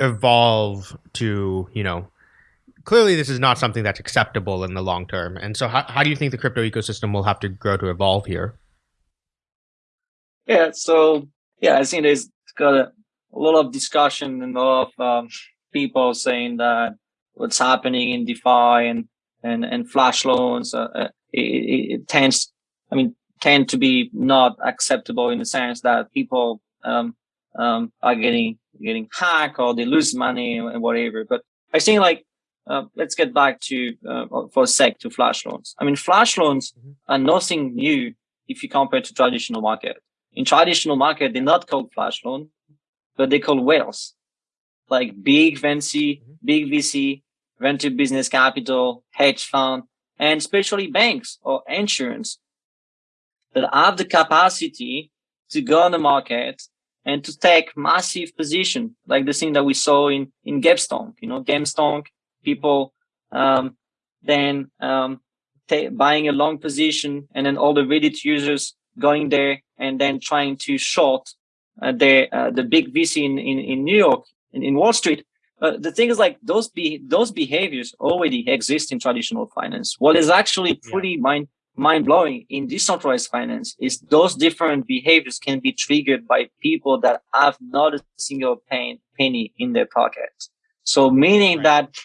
Speaker 2: evolve to you know clearly this is not something that's acceptable in the long term. And so how, how do you think the crypto ecosystem will have to grow to evolve here?
Speaker 3: Yeah so yeah i think there's got a a lot of discussion and a lot of um, people saying that what's happening in DeFi and and and flash loans uh, uh it, it, tends, I mean, tend to be not acceptable in the sense that people um, um, are getting getting hacked or they lose money and whatever. But I think like uh, let's get back to uh, for a sec to flash loans. I mean, flash loans mm-hmm. are nothing new if you compare to traditional market. In traditional market, they're not called flash loan but they call whales, like big VC, mm-hmm. big VC, venture business capital, hedge fund, and especially banks or insurance that have the capacity to go on the market and to take massive position, like the thing that we saw in, in GameStonk, you know, GameStonk, people, um, then, um, buying a long position and then all the Reddit users going there and then trying to short the uh, the big VC in, in, in New York, in, in Wall Street. Uh, the thing is like those be those behaviors already exist in traditional finance. What is actually pretty yeah. mind mind blowing in decentralized finance is those different behaviors can be triggered by people that have not a single pain, penny in their pocket So meaning right. that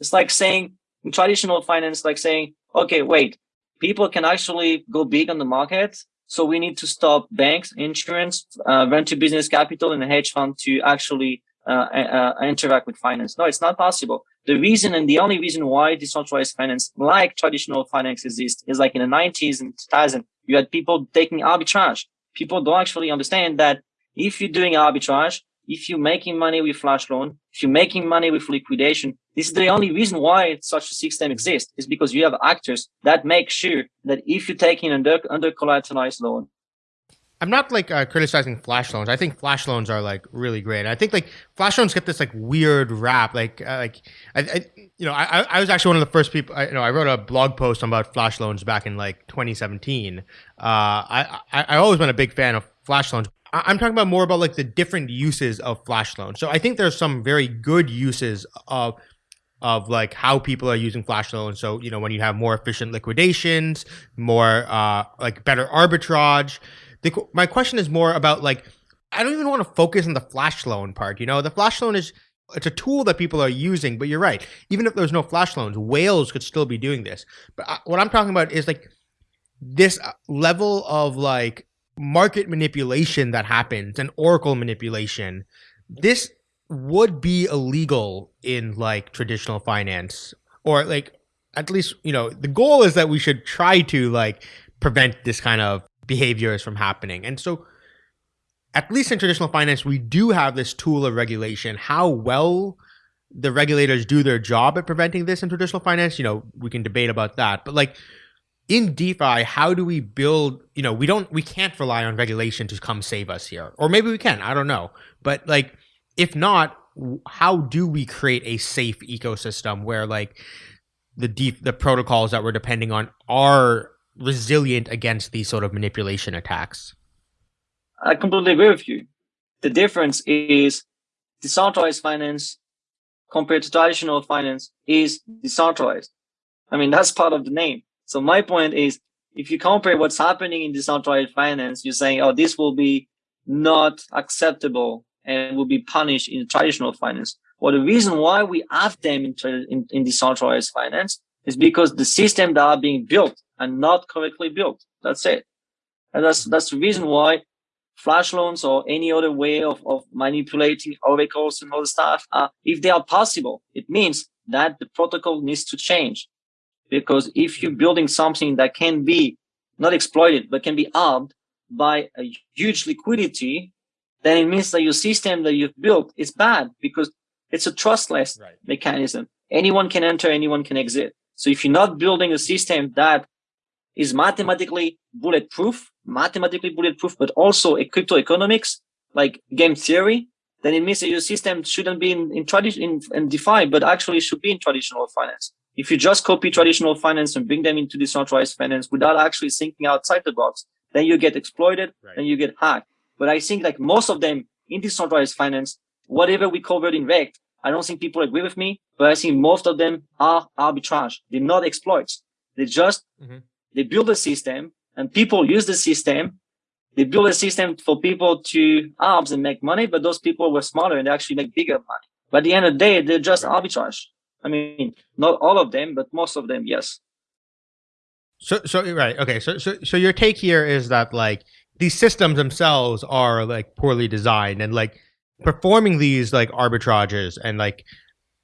Speaker 3: it's like saying in traditional finance, like saying, okay, wait, people can actually go big on the market so we need to stop banks, insurance, uh, venture business capital, and hedge fund to actually uh, uh, interact with finance. No, it's not possible. The reason and the only reason why decentralized finance, like traditional finance, exists is like in the 90s and 2000, you had people taking arbitrage. People don't actually understand that if you're doing arbitrage, if you're making money with flash loan, if you're making money with liquidation, this is the only reason why such a system exists is because you have actors that make sure that if you take in under, under collateralized loan,
Speaker 2: I'm not like uh, criticizing flash loans. I think flash loans are like really great. I think like flash loans get this like weird rap. Like uh, like I, I, you know I I was actually one of the first people. I, you know I wrote a blog post about flash loans back in like 2017. Uh, I, I I always been a big fan of flash loans. I'm talking about more about like the different uses of flash loans. So I think there's some very good uses of of like how people are using flash loans. So you know when you have more efficient liquidations, more uh, like better arbitrage. The, my question is more about like I don't even want to focus on the flash loan part. You know, the flash loan is it's a tool that people are using. But you're right. Even if there's no flash loans, whales could still be doing this. But I, what I'm talking about is like this level of like market manipulation that happens and oracle manipulation. This would be illegal in like traditional finance or like at least you know the goal is that we should try to like prevent this kind of behaviors from happening and so at least in traditional finance we do have this tool of regulation how well the regulators do their job at preventing this in traditional finance you know we can debate about that but like in DeFi, how do we build? You know, we don't, we can't rely on regulation to come save us here, or maybe we can. I don't know, but like, if not, how do we create a safe ecosystem where like the deep the protocols that we're depending on are resilient against these sort of manipulation attacks?
Speaker 3: I completely agree with you. The difference is decentralized finance compared to traditional finance is decentralized. I mean, that's part of the name. So my point is, if you compare what's happening in decentralized finance, you're saying, oh, this will be not acceptable and will be punished in traditional finance. Well, the reason why we have them in, in, in decentralized finance is because the systems that are being built are not correctly built. That's it. And that's, that's the reason why flash loans or any other way of, of manipulating oracles and all the stuff, if they are possible, it means that the protocol needs to change. Because if you're building something that can be not exploited, but can be armed by a huge liquidity, then it means that your system that you've built is bad because it's a trustless right. mechanism. Anyone can enter, anyone can exit. So if you're not building a system that is mathematically bulletproof, mathematically bulletproof, but also a crypto economics, like game theory, then it means that your system shouldn't be in, in tradition in, in DeFi, but actually should be in traditional finance. If you just copy traditional finance and bring them into decentralized finance without actually thinking outside the box, then you get exploited right. and you get hacked. But I think like most of them in decentralized finance, whatever we covered in Rekt, I don't think people agree with me, but I think most of them are arbitrage. They're not exploits. They just, mm-hmm. they build a system and people use the system. They build a system for people to arms and make money, but those people were smarter and they actually make bigger money. But at the end of the day, they're just arbitrage. I mean, not all of them, but most of them, yes.
Speaker 2: So, so right, okay. So, so, so your take here is that like these systems themselves are like poorly designed, and like performing these like arbitrages, and like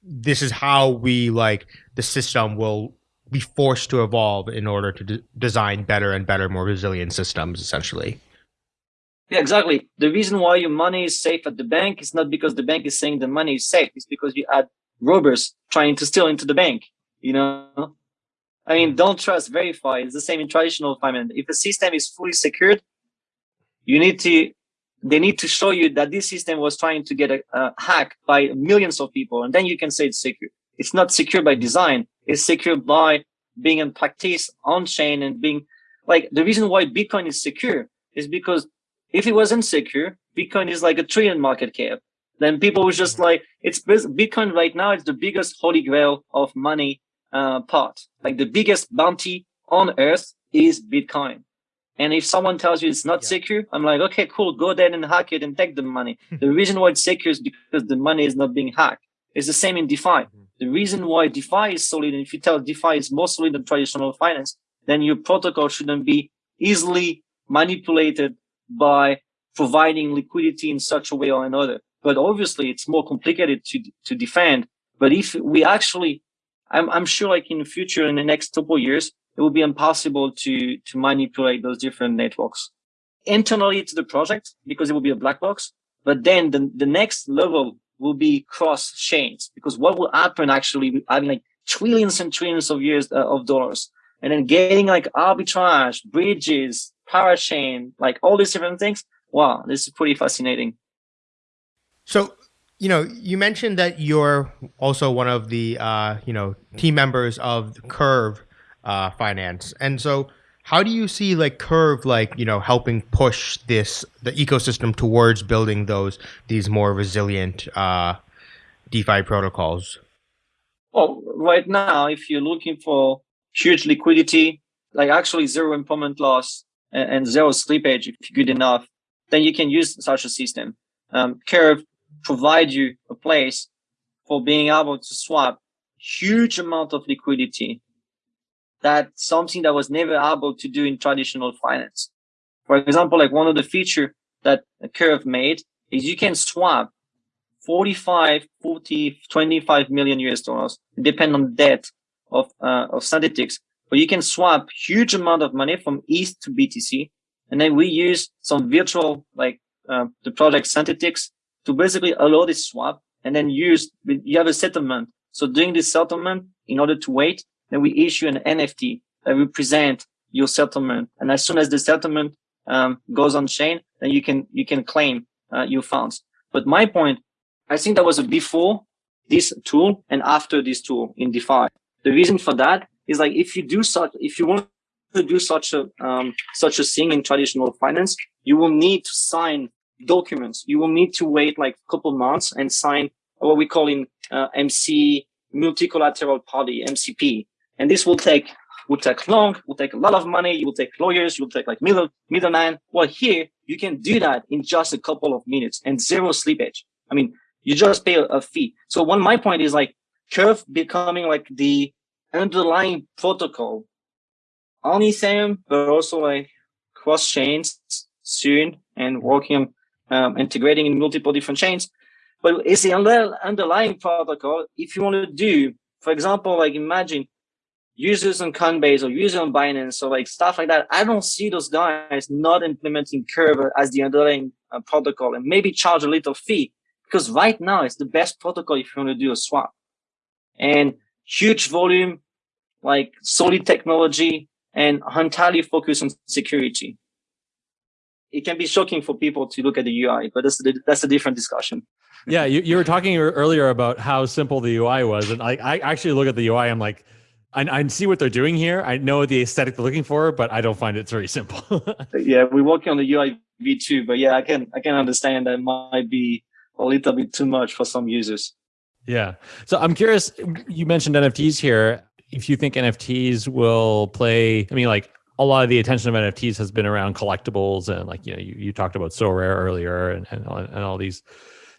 Speaker 2: this is how we like the system will be forced to evolve in order to design better and better, more resilient systems, essentially.
Speaker 3: Yeah, exactly. The reason why your money is safe at the bank is not because the bank is saying the money is safe. It's because you had robbers trying to steal into the bank. You know, I mean, don't trust, verify. It's the same in traditional finance. If a system is fully secured, you need to, they need to show you that this system was trying to get a, a hack by millions of people. And then you can say it's secure. It's not secure by design. It's secure by being in practice on chain and being like the reason why Bitcoin is secure is because if it wasn't secure, Bitcoin is like a trillion market cap. Then people was just like, it's Bitcoin right now. It's the biggest holy grail of money uh, part. Like the biggest bounty on earth is Bitcoin. And if someone tells you it's not yeah. secure, I'm like, okay, cool, go there and hack it and take the money. the reason why it's secure is because the money is not being hacked. It's the same in DeFi. Mm-hmm. The reason why DeFi is solid, and if you tell DeFi is more solid than traditional finance, then your protocol shouldn't be easily manipulated by providing liquidity in such a way or another. But obviously, it's more complicated to to defend. But if we actually, I'm I'm sure, like in the future, in the next couple years, it will be impossible to to manipulate those different networks internally to the project because it will be a black box. But then the the next level will be cross chains because what will happen actually having like trillions and trillions of years uh, of dollars. And then getting like arbitrage bridges parachain like all these different things. Wow this is pretty fascinating.
Speaker 2: So you know you mentioned that you're also one of the uh, you know team members of curve uh, finance. And so how do you see like curve like you know helping push this the ecosystem towards building those these more resilient uh, defi protocols?
Speaker 3: Well right now if you're looking for huge liquidity like actually zero impairment loss and, and zero slippage if you're good enough then you can use such a system. Um, curve provide you a place for being able to swap huge amount of liquidity that's something that was never able to do in traditional finance. For example, like one of the feature that Curve made is you can swap 45, 40, 25 million US dollars, depend on debt of, uh, of Synthetix, but you can swap huge amount of money from ETH to BTC. And then we use some virtual, like, uh, the project Synthetix to basically allow this swap and then use, you have a settlement. So doing this settlement in order to wait, then we issue an NFT that represent your settlement. And as soon as the settlement um, goes on chain, then you can you can claim uh, your funds. But my point, I think that was a before this tool and after this tool in DeFi. The reason for that is like if you do such, if you want to do such a um, such a thing in traditional finance, you will need to sign documents. You will need to wait like a couple months and sign what we call in uh, MC multi-collateral party MCP, and this will take will take long, will take a lot of money, you will take lawyers, you will take like middle middleman. Well, here you can do that in just a couple of minutes and zero slippage. I mean, you just pay a, fee. So one my point is like Curve becoming like the underlying protocol on Ethereum, but also like cross chains soon and working um, integrating in multiple different chains. But it's the under, underlying protocol. If you want to do, for example, like imagine users on Coinbase or users on Binance or like stuff like that, I don't see those guys not implementing Curve as the underlying uh, protocol and maybe charge a little fee because right now it's the best protocol if you want to do a swap and huge volume, like solid technology and entirely focused on security. It can be shocking for people to look at the UI, but that's, that's a different discussion.
Speaker 4: yeah, you, you were talking earlier about how simple the UI was. And I, I actually look at the UI, I'm like, I, I see what they're doing here. I know the aesthetic they're looking for, but I don't find it very simple.
Speaker 3: yeah, we're working on the UI v2, but yeah, I can I can understand that might be a little bit too much for some users.
Speaker 4: Yeah. So I'm curious, you mentioned NFTs here. If you think NFTs will play, I mean, like a lot of the attention of NFTs has been around collectibles and like, you know, you, you talked about Sorare earlier and, and, and all these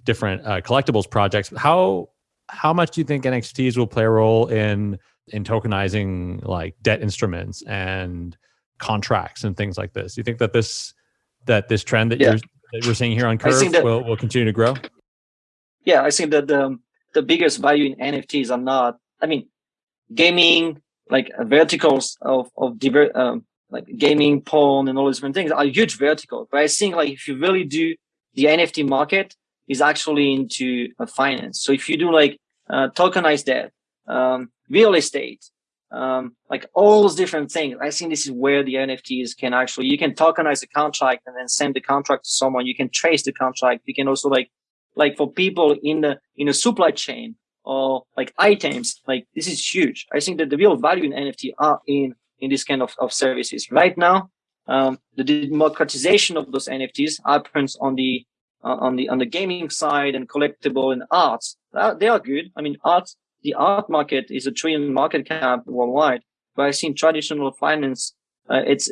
Speaker 4: different uh, collectibles projects. How, how much do you think NFTs will play a role in, in tokenizing like debt instruments and contracts and things like this? Do you think that this, that this trend that yeah. you're that we're seeing here on Curve that, will, will continue to grow?
Speaker 3: Yeah, I think that the, the biggest value in NFTs are not, I mean, gaming, like uh, verticals of, of diver, um, like gaming, porn, and all these different things are huge verticals. But I think like if you really do the NFT market is actually into uh, finance. So if you do like uh, tokenized debt, um, real estate, um, like all those different things. I think this is where the NFTs can actually, you can tokenize the contract and then send the contract to someone. You can trace the contract. You can also like, like for people in the, in a supply chain or like items, like this is huge. I think that the real value in NFT are in, in this kind of, of services right now. Um, the democratization of those NFTs happens on the, uh, on the, on the gaming side and collectible and arts. They are good. I mean, arts the art market is a trillion market cap worldwide, but I've seen traditional finance, uh, it's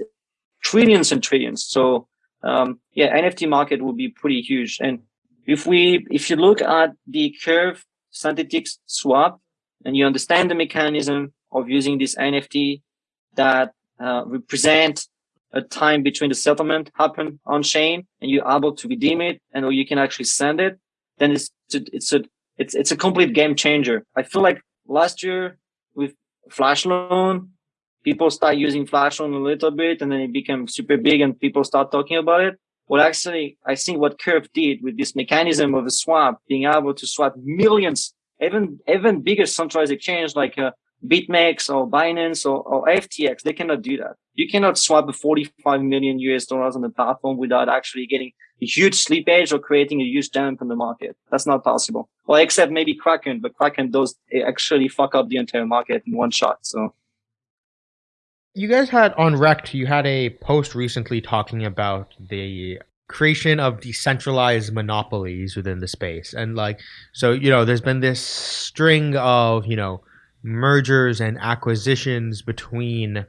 Speaker 3: trillions and trillions. So, um, yeah, NFT market will be pretty huge. And if we, if you look at the curve synthetic swap and you understand the mechanism of using this NFT that uh, represent a time between the settlement happen on chain and you're able to redeem it and or you can actually send it, then it's, it's a it's it's a complete game changer. I feel like last year with Flash Loan, people start using Flash Loan a little bit, and then it became super big, and people start talking about it. Well, actually, I think what Curve did with this mechanism of a swap, being able to swap millions, even even bigger centralized exchange like uh, BitMEX or Binance or, or FTX, they cannot do that. You cannot swap 45 million US dollars on the platform without actually getting huge slippage or creating a huge dump in the market. That's not possible. Well, except maybe Kraken, but Kraken does actually fuck up the entire market in one shot. So.
Speaker 2: You guys had on Rekt, you had a post recently talking about the creation of decentralized monopolies within the space. And like, so, you know, there's been this string of, you know, mergers and acquisitions between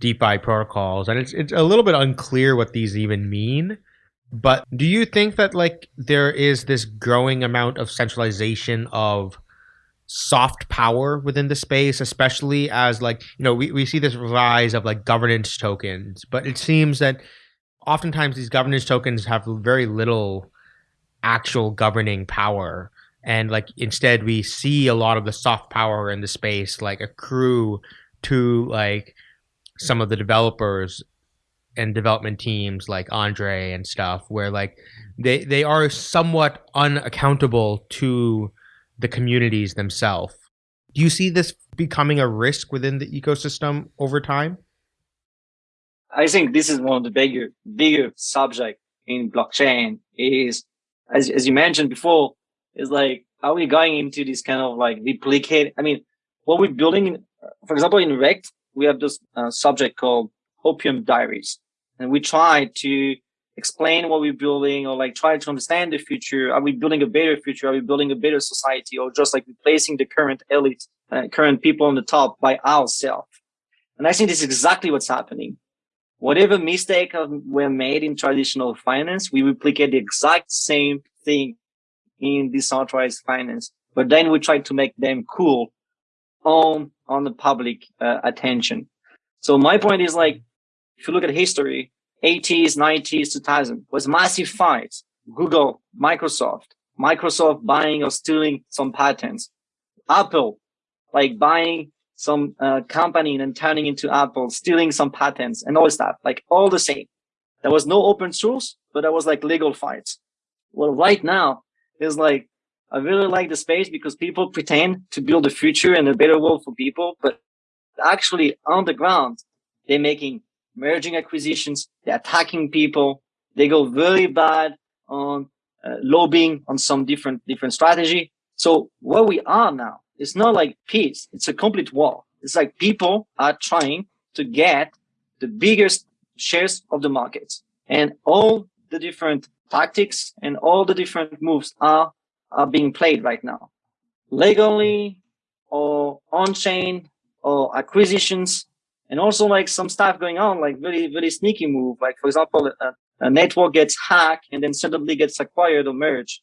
Speaker 2: DeFi protocols, and it's it's a little bit unclear what these even mean. But do you think that like there is this growing amount of centralization of soft power within the space, especially as like you know we, we see this rise of like governance tokens, but it seems that oftentimes these governance tokens have very little actual governing power. And like instead we see a lot of the soft power in the space like accrue to like some of the developers and development teams like Andre and stuff where like they they are somewhat unaccountable to the communities themselves. Do you see this becoming a risk within the ecosystem over time?
Speaker 3: I think this is one of the bigger, bigger subject in blockchain is, as, as you mentioned before, is like, are we going into this kind of like duplicate? I mean, what we're building, in, for example, in Rekt, we have this uh, subject called Opium Diaries, and we try to explain what we're building or like try to understand the future. Are we building a better future? Are we building a better society or just like replacing the current elite, uh, current people on the top by ourselves? And I think this is exactly what's happening. Whatever mistake were made in traditional finance, we replicate the exact same thing in decentralized finance, but then we try to make them cool on, on the public uh, attention. So my point is like, if you look at history, 80s, 90s, 2000 was massive fights. Google, Microsoft, Microsoft buying or stealing some patents. Apple, like buying some uh, company and turning into Apple, stealing some patents and all stuff, like all the same. There was no open source, but there was like legal fights. Well, right now is like, I really like the space because people pretend to build a future and a better world for people, but actually on the ground, they're making merging acquisitions, they're attacking people, they go very bad on uh, lobbying on some different, different strategy. So where we are now it's not like peace. It's a complete war. It's like people are trying to get the biggest shares of the market and all the different tactics and all the different moves are, are being played right now. Legally or on-chain or acquisitions and also like some stuff going on, like very, very sneaky move. Like for example, a, a network gets hacked and then suddenly gets acquired or merged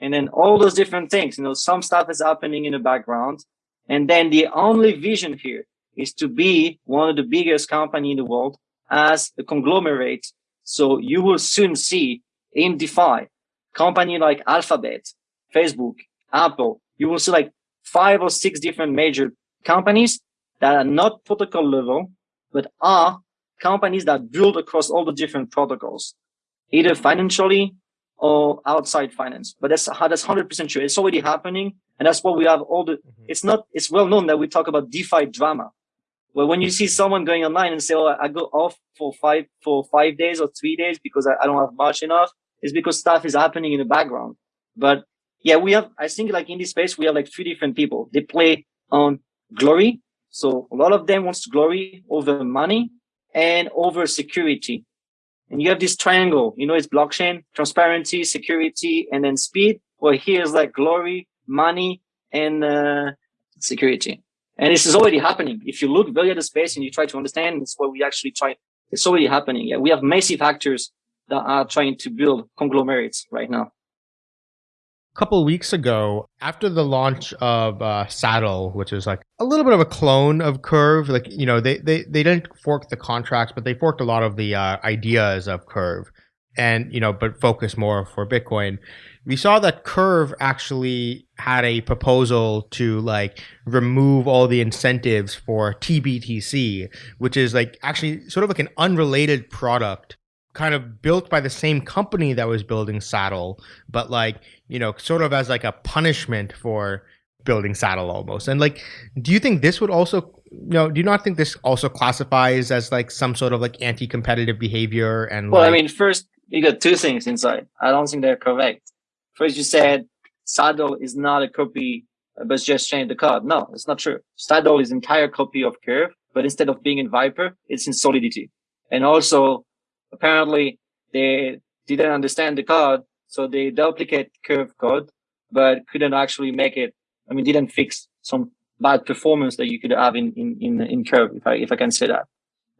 Speaker 3: and then all those different things, you know, some stuff is happening in the background. And then the only vision here is to be one of the biggest company in the world as a conglomerate. So you will soon see in DeFi, company like Alphabet, Facebook, Apple, you will see like five or six different major companies that are not protocol level, but are companies that build across all the different protocols, either financially or outside finance. But that's that's hundred percent true. It's already happening, and that's what we have. All the mm-hmm. it's not. It's well known that we talk about DeFi drama. Well, when you see someone going online and say, "Oh, I go off for five for five days or three days because I, I don't have much enough," it's because stuff is happening in the background. But yeah, we have. I think like in this space, we have like three different people. They play on glory. So a lot of them wants glory over money and over security. And you have this triangle, you know, it's blockchain, transparency, security, and then speed. Well, here's like glory, money, and uh, security. And this is already happening. If you look very at the space and you try to understand, it's what we actually try. It's already happening. Yeah, we have massive actors that are trying to build conglomerates right now
Speaker 2: couple weeks ago, after the launch of uh, Saddle, which is like a little bit of a clone of Curve, like you know they they they didn't fork the contracts, but they forked a lot of the uh, ideas of Curve, and you know, but focus more for Bitcoin. We saw that Curve actually had a proposal to like remove all the incentives for TBTC, which is like actually sort of like an unrelated product kind of built by the same company that was building Saddle, but like, you know, sort of as like a punishment for building Saddle almost. And like, do you think this would also, you know, do you not think this also classifies as like some sort of like anti-competitive behavior? And
Speaker 3: well,
Speaker 2: like...
Speaker 3: I mean, first you got two things inside. I don't think they're correct. First, you said Saddle is not a copy, but just change the code. No, it's not true. Saddle is entire copy of Curve, but instead of being in Vyper, it's in Solidity. And also apparently they didn't understand the code, so they duplicate curve code, but couldn't actually make it. I mean, didn't fix some bad performance that you could have in in in, in curve, if I if I can say that.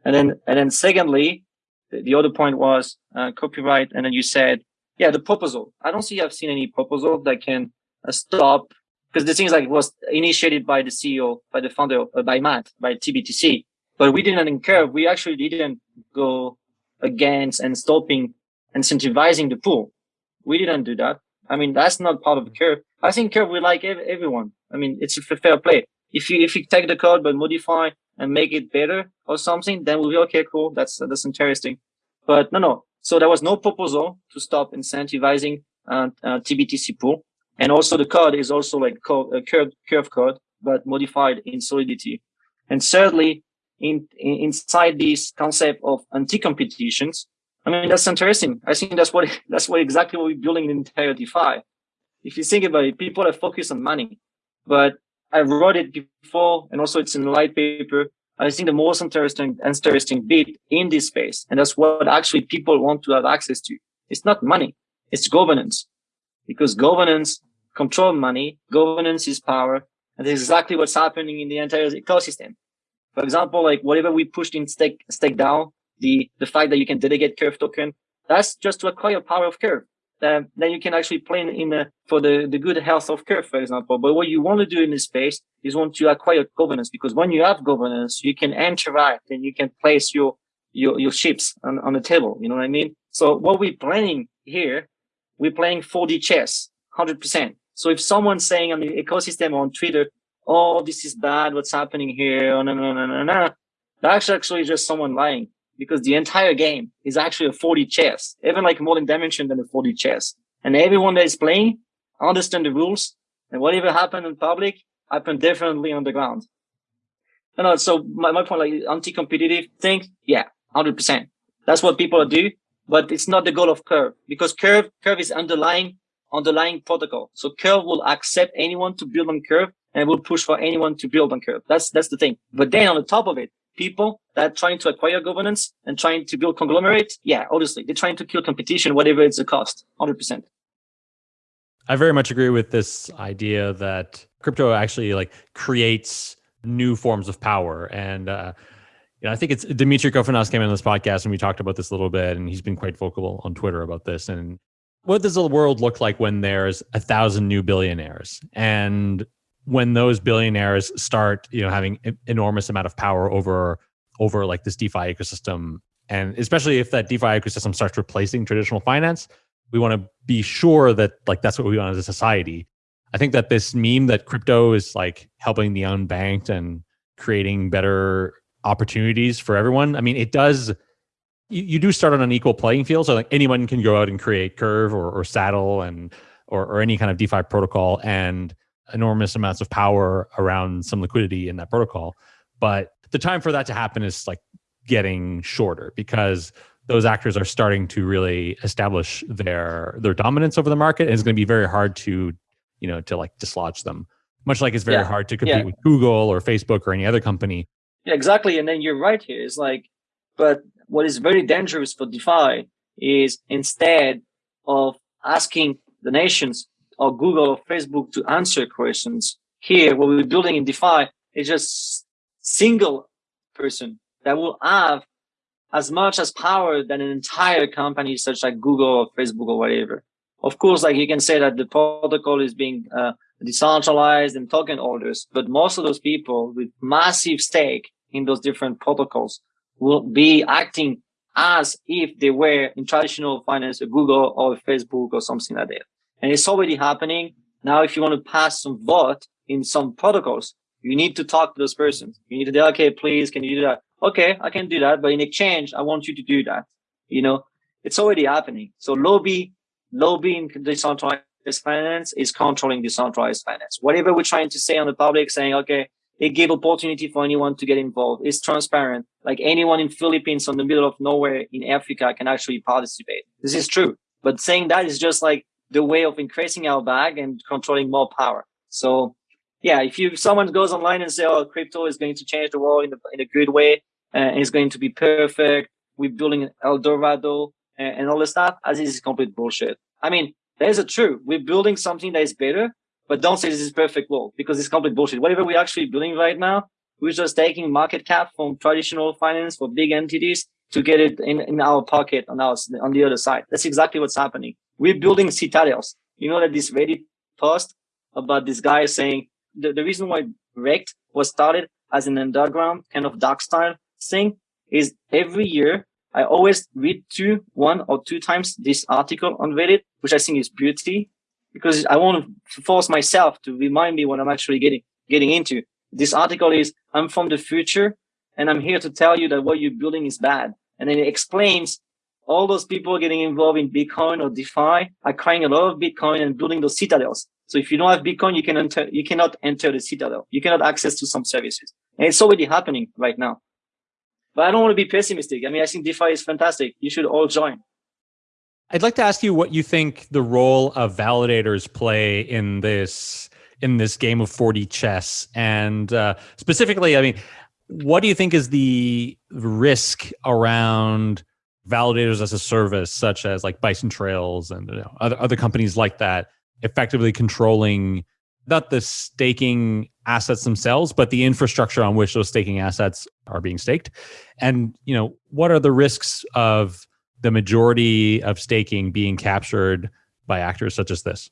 Speaker 3: And then and then secondly, the, the other point was uh, copyright, and then you said, yeah, the proposal. I don't see I've seen any proposal that can uh, stop because the things like was initiated by the CEO, by the founder, uh, by Matt, by TBTC, but we didn't incur. We actually didn't go against and stopping incentivizing the pool. We didn't do that. I mean, that's not part of the curve. I think curve we like ev everyone. I mean, it's a fair play. If you if you take the code but modify and make it better or something, then we'll be okay, cool. That's that's interesting. But no, no. So there was no proposal to stop incentivizing uh, uh, TBTC pool, and also the code is also like curve curve code but modified in Solidity. And thirdly, in, in inside this concept of anti-competitions. I mean, that's interesting. I think that's what that's what exactly what we're building in the entire DeFi. If you think about it, people are focused on money, but I wrote it before, and also it's in the white paper. I think the most interesting interesting bit in this space, and that's what actually people want to have access to. It's not money, it's governance, because governance control money, governance is power, and that's exactly what's happening in the entire ecosystem. For example, like whatever we pushed in stake stake DAO, the the fact that you can delegate curve token, that's just to acquire power of curve. Then then you can actually play in, the, for the, the good health of curve, for example. But what you want to do in this space is want to acquire governance because when you have governance, you can interact and you can place your your your chips on, on the table. You know what I mean? So what we're playing here, we're playing 4D chess, 100%. So if someone's saying on the ecosystem on Twitter, oh, this is bad, what's happening here, oh, no, no, no, no, no, that's actually just someone lying because the entire game is actually a 4D chess, even like more dimension than a 4D chess. And everyone that is playing understand the rules and whatever happened in public happened differently on the ground. You know, so my, my point, like anti-competitive thing, yeah, 100%. That's what people do, but it's not the goal of Curve because Curve, Curve is underlying, underlying protocol. So Curve will accept anyone to build on Curve and will push for anyone to build on Curve. That's, that's the thing. But then on the top of it, people that are trying to acquire governance and trying to build conglomerate, yeah, obviously they're trying to kill competition, whatever it's the cost, 100%.
Speaker 4: I very much agree with this idea that crypto actually like creates new forms of power. And, uh, you know, I think it's Demetri Kofinas came in this podcast and we talked about this a little bit and he's been quite vocal on Twitter about this. And what does the world look like when there's a thousand new billionaires? And when those billionaires start, you know, having enormous amount of power over over like this DeFi ecosystem, and especially if that DeFi ecosystem starts replacing traditional finance, we want to be sure that like that's what we want as a society. I think that this meme that crypto is like helping the unbanked and creating better opportunities for everyone. I mean, it does. You, you do start on an equal playing field, so like anyone can go out and create Curve or, or Saddle and or, or any kind of DeFi protocol and enormous amounts of power around some liquidity in that protocol. But the time for that to happen is like getting shorter because those actors are starting to really establish their their dominance over the market and it's going to be very hard to you know to like dislodge them much like it's very yeah. hard to compete yeah. with google or facebook or any other company
Speaker 3: yeah exactly and then you're right here it's like but what is very dangerous for defi is instead of asking the nations or Google or Facebook to answer questions. Here, what we're building in DeFi is just single person that will have as much as power than an entire company such like Google or Facebook or whatever. Of course, like you can say that the protocol is being uh, decentralized and token holders, but most of those people with massive stake in those different protocols will be acting as if they were in traditional finance, a Google or Facebook or something like that and it's already happening. Now, if you want to pass some vote in some protocols, you need to talk to those persons. You need to say, okay, please, can you do that? Okay, I can do that. But in exchange, I want you to do that. You know, it's already happening. So lobby, lobbying decentralized finance is controlling decentralized finance. Whatever we're trying to say on the public, saying, okay, it gave opportunity for anyone to get involved. It's transparent. Like anyone in Philippines on the middle of nowhere in Africa can actually participate. This is true. But saying that is just like the way of increasing our bag and controlling more power. So yeah, if you someone goes online and say, "Oh, crypto is going to change the world in a, in a good way uh, and it's going to be perfect," we're building El Dorado and, and all this stuff, as is complete bullshit. I mean, there's a truth. We're building something that is better, but don't say this is perfect world because it's complete bullshit. Whatever we're actually building right now, we're just taking market cap from traditional finance for big entities to get it in, in our pocket on our on the other side. That's exactly what's happening. We're building citadels. You know that this Reddit post about this guy saying the, the reason why Rekt was started as an underground kind of dark style thing is every year I always read two, one or two times this article on Reddit, which I think is beauty because I want to force myself to remind me what I'm actually getting, getting into. This article is, I'm from the future and I'm here to tell you that what you're building is bad. And then it explains all those people getting involved in Bitcoin or DeFi are crying a lot of Bitcoin and building those citadels. So if you don't have Bitcoin, you can enter, you cannot enter the citadel. You cannot access to some services. And it's already happening right now. but I don't want to be pessimistic. I mean, I think DeFi is fantastic. You should all join.
Speaker 4: I'd like to ask you what you think the role of validators play in this in this game of 4D chess, and uh, specifically, I mean, what do you think is the risk around validators as a service, such as like Bison Trails and you know, other other companies like that, effectively controlling not the staking assets themselves, but the infrastructure on which those staking assets are being staked. And you know, what are the risks of the majority of staking being captured by actors such as this?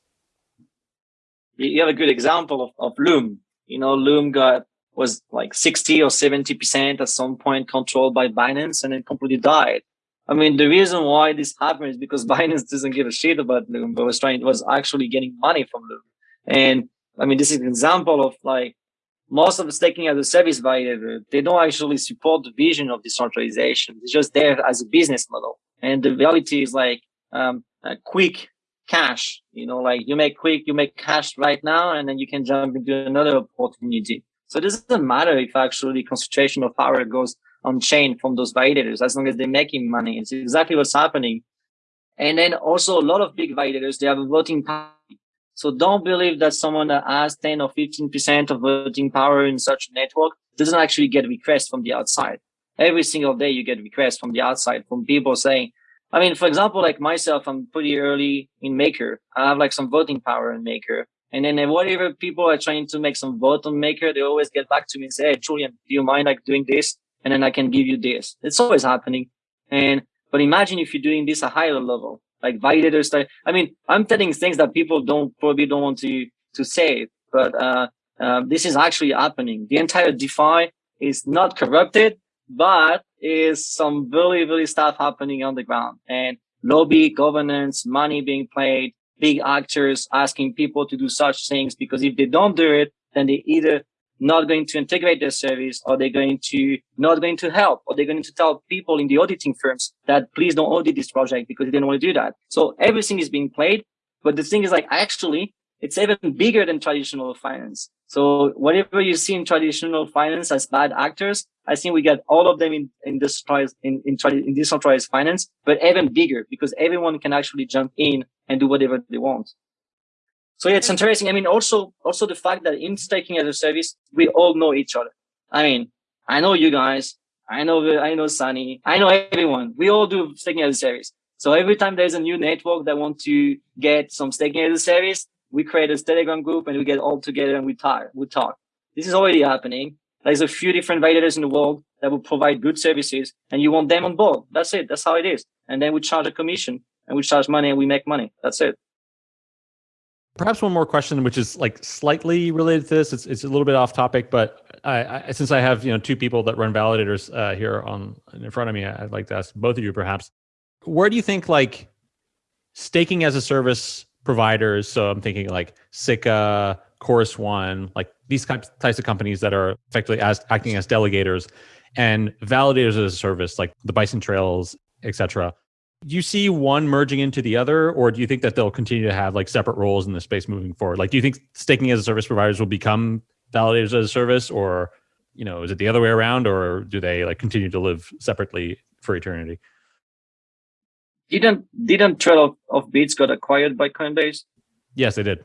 Speaker 3: You have a good example of, of Loom. You know, Loom got was like 60 or 70 percent at some point controlled by Binance and then completely died. I mean, the reason why this happened is because Binance doesn't give a shit about Loom, but was trying was actually getting money from Loom. And I mean, this is an example of like most of the staking as a service validator, they don't actually support the vision of decentralization. It's just there as a business model. And the reality is like um, quick cash, you know, like you make quick, you make cash right now, and then you can jump into another opportunity. So it doesn't matter if actually concentration of power goes on chain from those validators, as long as they're making money. It's exactly what's happening. And then also a lot of big validators, they have a voting power so don't believe that someone that has 10 or 15% of voting power in such a network doesn't actually get requests from the outside. Every single day you get requests from the outside from people saying, I mean, for example, like myself, I'm pretty early in Maker. I have like some voting power in Maker. And then whatever people are trying to make some vote on Maker, they always get back to me and say, Hey, Julien, do you mind like doing this? And then I can give you this. It's always happening. And, but imagine if you're doing this at higher level like validator stuff. I mean, I'm telling things that people don't probably don't want to to say, but uh, uh, this is actually happening. The entire DeFi is not corrupted, but is some really really stuff happening on the ground and lobby governance, money being played, big actors asking people to do such things because if they don't do it, then they either not going to integrate their service or they're going to not going to help or they're going to tell people in the auditing firms that please don't audit this project because they didn't want to do that. So everything is being played. But the thing is like actually it's even bigger than traditional finance. So whatever you see in traditional finance as bad actors, I think we get all of them in, in this in, in, in decentralized finance, but even bigger because everyone can actually jump in and do whatever they want. So yeah, it's interesting. I mean, also, also the fact that in staking as a service, we all know each other. I mean, I know you guys. I know, I know Sunny. I know everyone. We all do staking as a service. So every time there's a new network that want to get some staking as a service, we create a Telegram group and we get all together and we talk. We talk. This is already happening. There's a few different validators in the world that will provide good services and you want them on board. That's it. That's how it is. And then we charge a commission and we charge money and we make money. That's it.
Speaker 4: Perhaps one more question, which is like slightly related to this. It's it's a little bit off topic, but I, I since I have you know two people that run validators uh, here on in front of me, I'd like to ask both of you perhaps, where do you think like staking as a service providers? So I'm thinking like Sikka, Chorus One, like these types types of companies that are effectively as acting as delegators, and validators as a service, like the Bison Trails, etc. Do you see one merging into the other, or do you think that they'll continue to have like separate roles in the space moving forward? Like, do you think staking as a service providers will become validators as a service, or you know, is it the other way around, or do they like continue to live separately for eternity?
Speaker 3: Didn't didn't Trail of, of Bits got acquired by Coinbase?
Speaker 4: Yes, they did.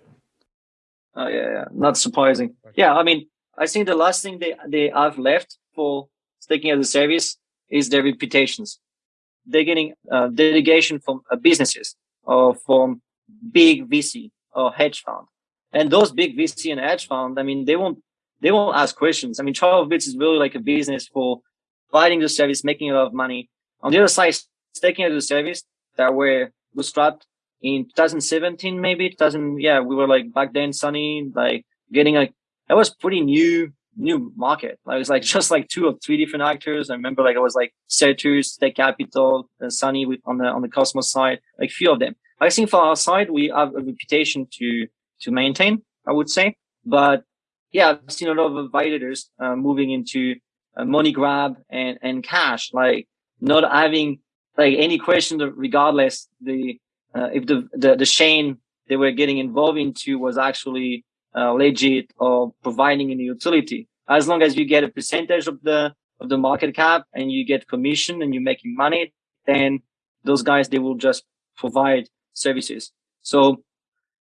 Speaker 3: Oh yeah, yeah, not surprising. Yeah, I mean, I think the last thing they they have left for staking as a service is their reputations they're getting uh, delegation from uh, businesses or from big VC or hedge fund. And those big VC and hedge fund, I mean, they won't, they won't ask questions. I mean, of Bits is really like a business for providing the service, making a lot of money. On the other side, taking the service that were bootstrapped in 2017, maybe 2000. Yeah, we were like back then, Sunny, like getting like, that was pretty new new market. Like, was like just like two or three different actors. I remember like it was like Certus, Stake Capital, and Sunny with on the on the Cosmos side, like few of them. I think for our side, we have a reputation to to maintain, I would say. But yeah, I've seen a lot of validators uh, moving into uh, money grab and and cash, like not having like any question regardless the uh, if the, the the chain they were getting involved into was actually uh, legit or providing any utility. As long as you get a percentage of the of the market cap and you get commission and you're making money, then those guys, they will just provide services. So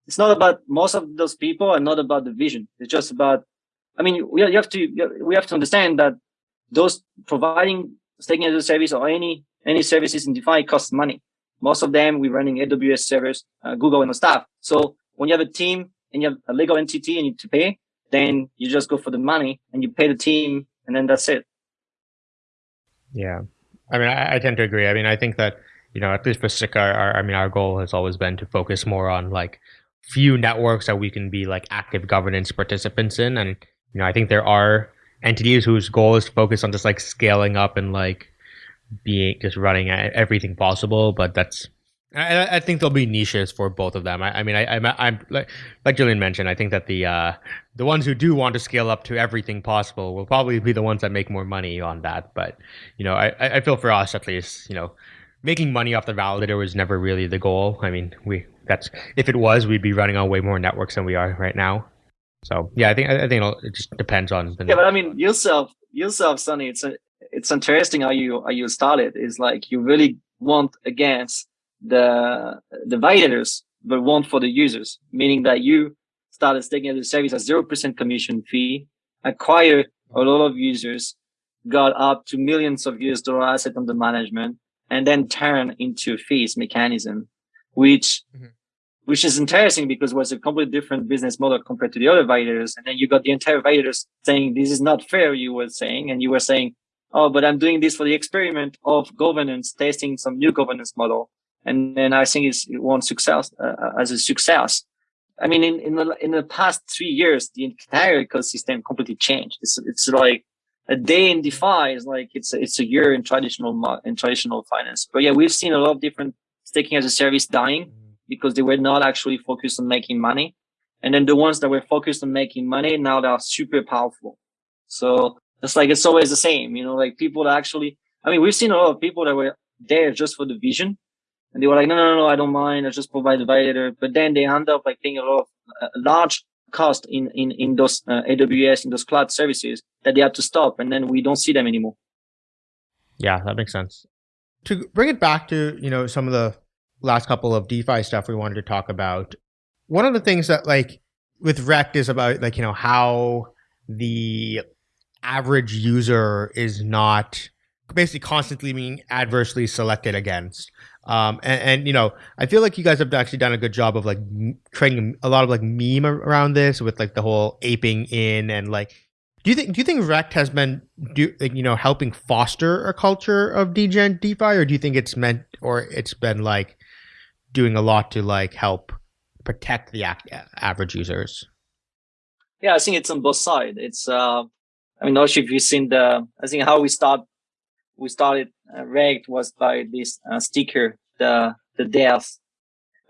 Speaker 3: it's not about most of those people are not about the vision. It's just about, I mean, we have to, we have to understand that those providing staking as a service or any, any services in DeFi costs money. Most of them, we're running AWS servers, uh, Google and stuff. So when you have a team and you have a legal entity and you need to pay, then you just go for the money and you pay the team and then that's it.
Speaker 2: Yeah. I mean, I, I tend to agree. I mean, I think that, you know, at least for our, our, I mean, our goal has always been to focus more on like few networks that we can be like active governance participants in. And, you know, I think there are entities whose goal is to focus on just like scaling up and like being just running everything possible. But that's I, I, think there'll be niches for both of them. I, I mean, I, am I'm like, like Julien mentioned. I think that the uh, the ones who do want to scale up to everything possible will probably be the ones that make more money on that. But you know, I, I feel for us at least, you know, making money off the validator was never really the goal. I mean, we that's if it was, we'd be running on way more networks than we are right now. So yeah, I think I think it just depends on.
Speaker 3: The yeah, but I mean, yourself, yourself, Sunny. It's a, it's interesting how you how you started. Is like you really want against the the validators, but want for the users, meaning that you started taking the service at zero percent commission fee, acquire a lot of users, got up to millions of US dollar asset under management, and then turn into fees mechanism, which mm-hmm. which is interesting because it was a completely different business model compared to the other validators. And then you got the entire validators saying this is not fair, you were saying, and you were saying, oh, but I'm doing this for the experiment of governance, testing some new governance model and then I think it's one success uh, uh, as a success. I mean, in in the in the past three years, the entire ecosystem completely changed. It's it's like a day in DeFi is like it's a, it's a year in traditional in traditional finance. But yeah, we've seen a lot of different staking as a service dying because they were not actually focused on making money. And then the ones that were focused on making money now they are super powerful. So it's like it's always the same, you know, like people that actually. I mean, we've seen a lot of people that were there just for the vision and they were like, no, no, no, I don't mind. I just provide the validator. But then they end up like paying a lot of uh, large cost in, in, in those uh, AWS, in those cloud services that they have to stop. And then we don't see them anymore.
Speaker 2: Yeah, that makes sense. To bring it back to, you know, some of the last couple of DeFi stuff we wanted to talk about. One of the things that like with Rekt is about like, you know, how the average user is not basically constantly being adversely selected against. Um, and, and, you know, I feel like you guys have actually done a good job of like creating a lot of like meme around this with like the whole aping in and like. Do you think do you think Rekt has been do like, you know helping foster a culture of degen DeFi, or do you think it's meant or it's been like doing a lot to like help protect the average users?
Speaker 3: Yeah, I think it's on both sides. It's uh, I mean, sure if you've seen the. I think how we start we started uh, was by this uh, sticker, the the death.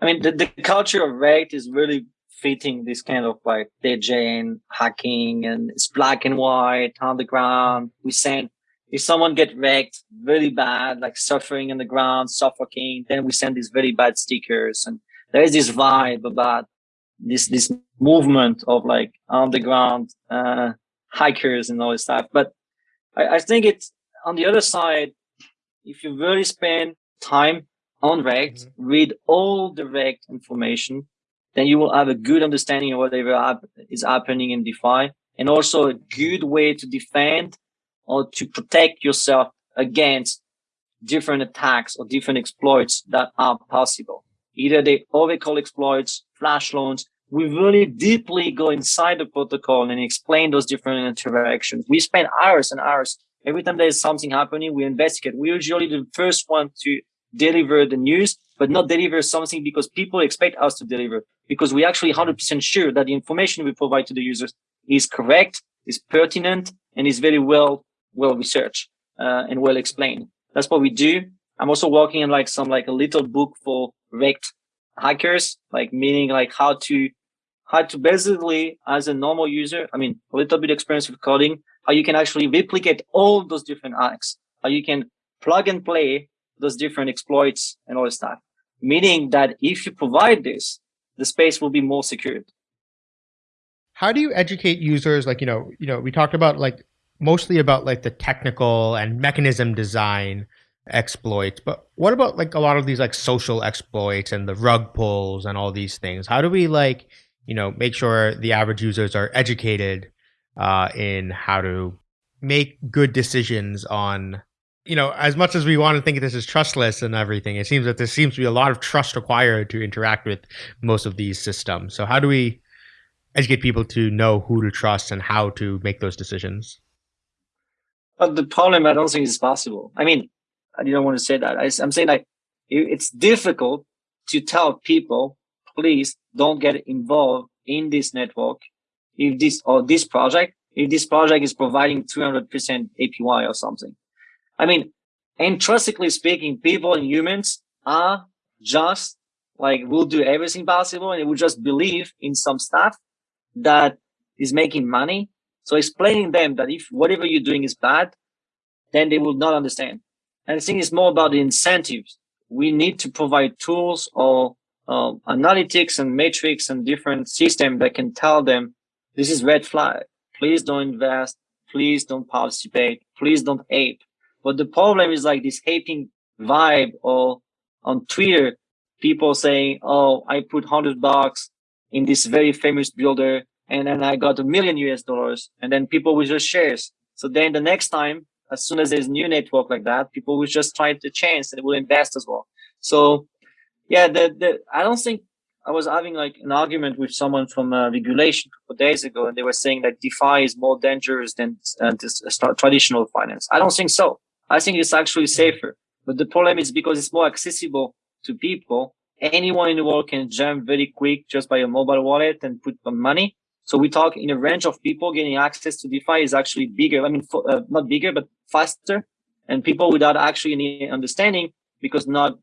Speaker 3: I mean, the, the culture of Rekt is really fitting this kind of like degen hacking and it's black and white on the ground. We send if someone get wrecked really bad, like suffering on the ground, suffocating, then we send these very bad stickers. And there is this vibe about this this movement of like underground uh, hikers and all this stuff. But I, I think it's on the other side, if you really spend time on Rekt, mm-hmm. read all the Rekt information, then you will have a good understanding of whatever is happening in DeFi and also a good way to defend or to protect yourself against different attacks or different exploits that are possible. Either the Oracle exploits, flash loans. We really deeply go inside the protocol and explain those different interactions. We spend hours and hours Every time there's something happening, we investigate. We're usually the first one to deliver the news, but not deliver something because people expect us to deliver because we actually 100% sure that the information we provide to the users is correct, is pertinent, and is very well, well researched, uh, and well explained. That's what we do. I'm also working on like some, like a little book for Rekt hackers, like meaning like how to, how to basically as a normal user, I mean, a little bit experience with coding, how you can actually replicate all those different acts, how you can plug and play those different exploits and all this stuff. Meaning that if you provide this, the space will be more secured.
Speaker 2: How do you educate users? Like, you know, you know, we talked about like mostly about like the technical and mechanism design exploits, but what about like a lot of these like social exploits and the rug pulls and all these things? How do we like, you know, make sure the average users are educated uh, in how to make good decisions on you know, as much as we want to think this is trustless and everything, it seems that there seems to be a lot of trust required to interact with most of these systems. So how do we educate people to know who to trust and how to make those decisions?
Speaker 3: But the problem, I don't think is possible. I mean, I don't want to say that. I, I'm saying like it's difficult to tell people, please don't get involved in this network if this or this project, if this project is providing 200% APY or something. I mean, intrinsically speaking, people and humans are just like we'll do everything possible and will just believe in some stuff that is making money. So explaining them that if whatever you're doing is bad, then they will not understand. And I think it's more about the incentives. We need to provide tools or uh, analytics and metrics and different systems that can tell them this is red flag. Please don't invest. Please don't participate. Please don't ape. But the problem is like this hating vibe or on Twitter, people saying, Oh, I put hundred bucks in this very famous builder and then I got a million US dollars and then people will just shares. So then the next time, as soon as there's new network like that, people will just try the chance and will invest as well. So yeah, the, the, I don't think I was having like an argument with someone from uh, regulation a couple days ago, and they were saying that DeFi is more dangerous than uh, this, uh, traditional finance. I don't think so. I think it's actually safer. But the problem is because it's more accessible to people. Anyone in the world can jump very quick just by a mobile wallet and put some money. So we talk in a range of people getting access to DeFi is actually bigger. I mean, uh, not bigger, but faster. And people without actually any understanding because not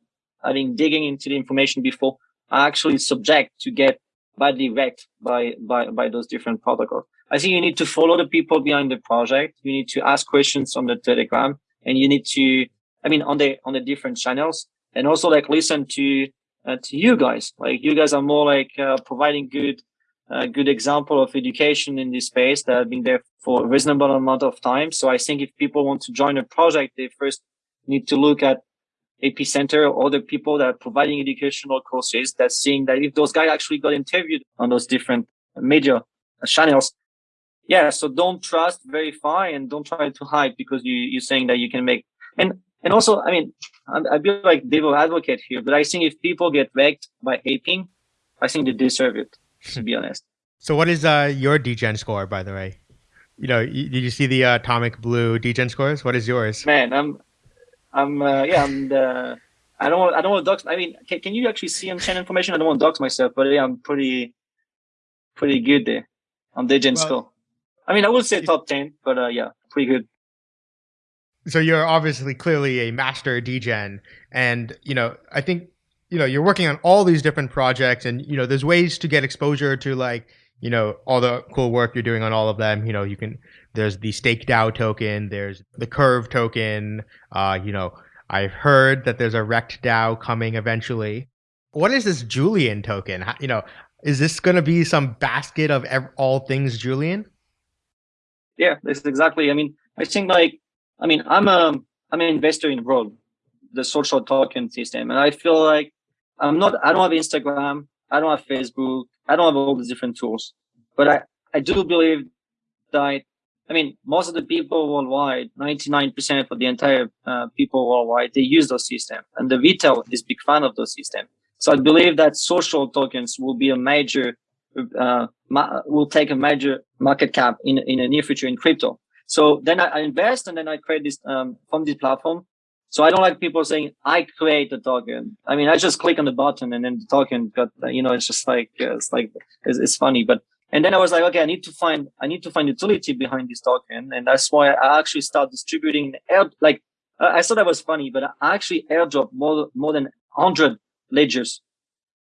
Speaker 3: having digging into the information before are actually subject to get badly wrecked by, by, by those different protocols. I think you need to follow the people behind the project. You need to ask questions on the Telegram and you need to, I mean, on the, on the different channels and also like listen to, uh, to you guys. Like you guys are more like, uh, providing good, uh, good example of education in this space that have been there for a reasonable amount of time. So I think if people want to join a project, they first need to look at Epicenter or other people that are providing educational courses that's seeing that if those guys actually got interviewed on those different media channels, yeah so don't trust verify and don't try to hide because you you're saying that you can make and and also i mean i feel like devil advocate here but i think if people get wrecked by aping i think they deserve it to be honest.
Speaker 2: So what is uh your degen score by the way? You know did you see the uh, atomic blue degen scores? What is yours?
Speaker 3: Man i'm i'm uh, yeah i'm the I don't want. I don't want to dox. I mean, can, can you actually see on channel information? I don't want to dox myself, but yeah, I'm pretty, pretty good there on well, score. I mean, I would say top 10, but uh, yeah, pretty good.
Speaker 2: So you're obviously clearly a master degen. And, you know, I think, you know, you're working on all these different projects and, you know, there's ways to get exposure to like, you know, all the cool work you're doing on all of them. You know, you can, there's the stake DAO token, there's the curve token. Uh, you know, I've heard that there's a rekt DAO coming eventually. What is this Julien token? You know, is this going to be some basket of all things Julien?
Speaker 3: yeah, that's exactly. I mean, I think like, I mean, I'm a, I'm an investor in Roll, the social token system. And I feel like I'm not, I don't have Instagram. I don't have Facebook. I don't have all these different tools, but I, I do believe that, I mean, most of the people worldwide, 99% of the entire uh, people worldwide, they use those systems and the retail is big fan of those systems. So I believe that social tokens will be a major uh, will take a major market cap in in the near future in crypto. So then I, invest and then I create this um, from this platform. So I don't like people saying I create the token. I mean, I just click on the button and then the token got, you know, it's just like, uh, it's like, it's, it's funny. But, and then I was like, okay, I need to find, I need to find utility behind this token. And that's why I actually start distributing air, like, I thought that was funny, but I actually airdrop more, more than 100 ledgers.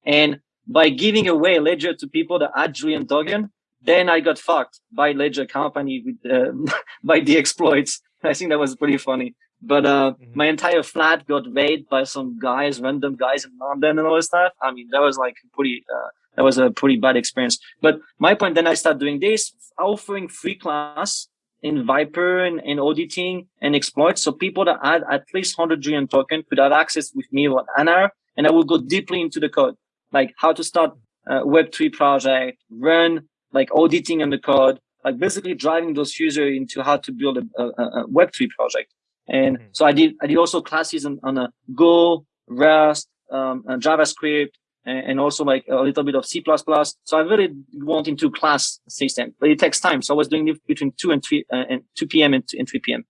Speaker 3: And by giving away Ledger to people that had Julien token, then I got fucked by Ledger company with uh, by the exploits. I think that was pretty funny. But uh, mm-hmm. my entire flat got raided by some guys, random guys in London and all this stuff. I mean, that was like pretty. Uh, that was a pretty bad experience. But my point, then I started doing this, offering free class in Vyper and, and auditing and exploits. So people that had at least 100 Julien token could have access with me for an hour, and I will go deeply into the code, like how to start a Web3 project, run like auditing on the code, like basically driving those users into how to build a, a, a Web3 project. And mm-hmm. so I did, I did also classes on, on a Go, Rust, um, JavaScript, and also like a little bit of C++. So I really want into class system, but it takes time. So I was doing it between 2 and 3 uh, and 2 p.m. And, and 3 p.m.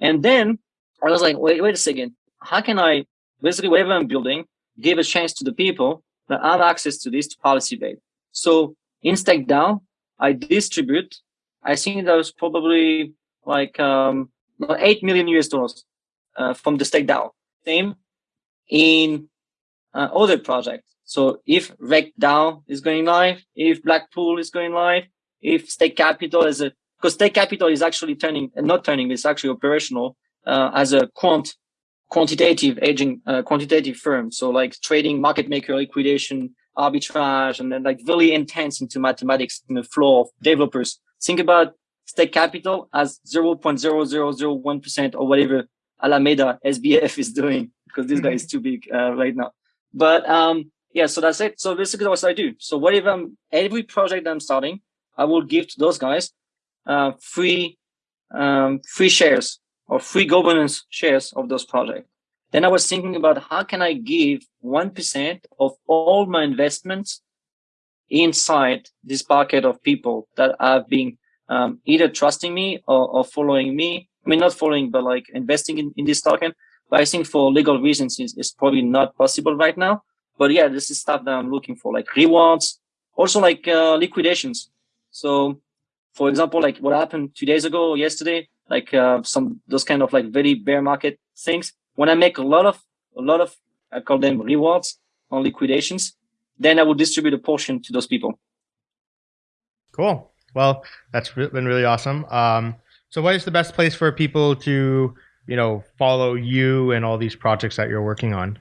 Speaker 3: And then I was like, wait, wait a second. How can I basically whatever I'm building, give a chance to the people that have access to this to policy base? So in StakeDAO, I distribute, I think that was probably like, um, 8 million US dollars, uh, from the StakeDAO. Same in uh, other projects. So if RektDAO is going live, if Blackpool is going live, if Stake Capital is a, because Stake Capital is actually turning, not turning, it's actually operational uh, as a quant, quantitative aging, uh, quantitative firm. So like trading, market maker, liquidation, arbitrage, and then like really intense into mathematics in the flow of developers. Think about Stake Capital as 0.0001% or whatever Alameda SBF is doing because this guy is too big uh, right now. But um, yeah, so that's it. So basically what I do. So whatever I'm, every project I'm starting, I will give to those guys uh, free um, free shares or free governance shares of those projects. Then I was thinking about how can I give 1% of all my investments inside this bucket of people that have been um, either trusting me or, or, following me. I mean, not following, but like investing in, in this token. But I think for legal reasons, it's, it's probably not possible right now. But yeah, this is stuff that I'm looking for, like rewards, also like uh, liquidations. So, for example, like what happened two days ago, or yesterday, like uh, some those kind of like very bear market things. When I make a lot of a lot of I call them rewards on liquidations, then I will distribute a portion to those people.
Speaker 2: Cool. Well, that's been really awesome. Um, so, what is the best place for people to, you know, follow you and all these projects that you're working on?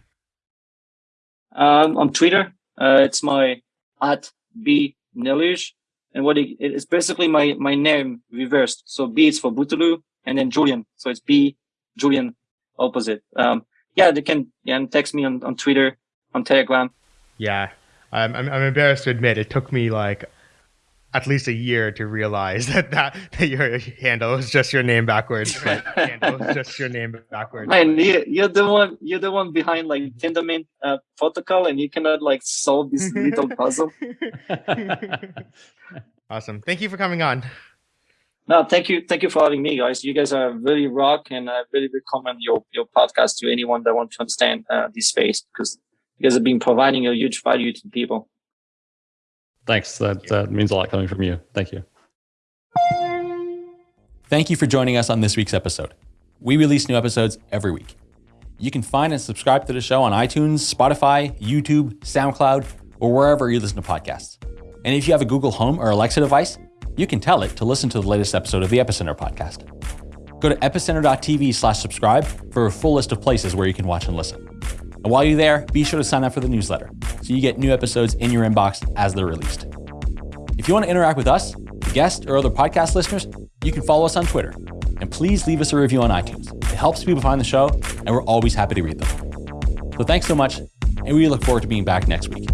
Speaker 3: Um, on Twitter, uh, it's my at b Neluge, and what it, it's basically my my name reversed. So B is for Bouteloup, and then Julien. So it's B Julien opposite. Um, yeah, they can yeah, text me on, on Twitter, on Telegram.
Speaker 2: Yeah, I'm I'm embarrassed to admit it took me like at least a year to realize that that, that your handle is just your name backwards. handle is just your name backwards.
Speaker 3: Man, you, you're the one. You're the one behind like Tendermint uh, protocol, and you cannot like solve this little puzzle.
Speaker 2: awesome. Thank you for coming on.
Speaker 3: No, thank you. Thank you for having me, guys. You guys are really rock, and I really recommend your your podcast to anyone that wants to understand uh, this space because you guys have been providing a huge value to people.
Speaker 4: Thanks. That, that means a lot coming from you. Thank you. Thank you for joining us on this week's episode. We release new episodes every week. You can find and subscribe to the show on iTunes, Spotify, YouTube, SoundCloud, or wherever you listen to podcasts. And if you have a Google Home or Alexa device, you can tell it to listen to the latest episode of the Epicenter podcast. Go to epicenter.tv slash subscribe for a full list of places where you can watch and listen. And while you're there, be sure to sign up for the newsletter so you get new episodes in your inbox as they're released. If you want to interact with us, guests, or other podcast listeners, you can follow us on Twitter. And please leave us a review on iTunes. It helps people find the show, and we're always happy to read them. So thanks so much, and we look forward to being back next week.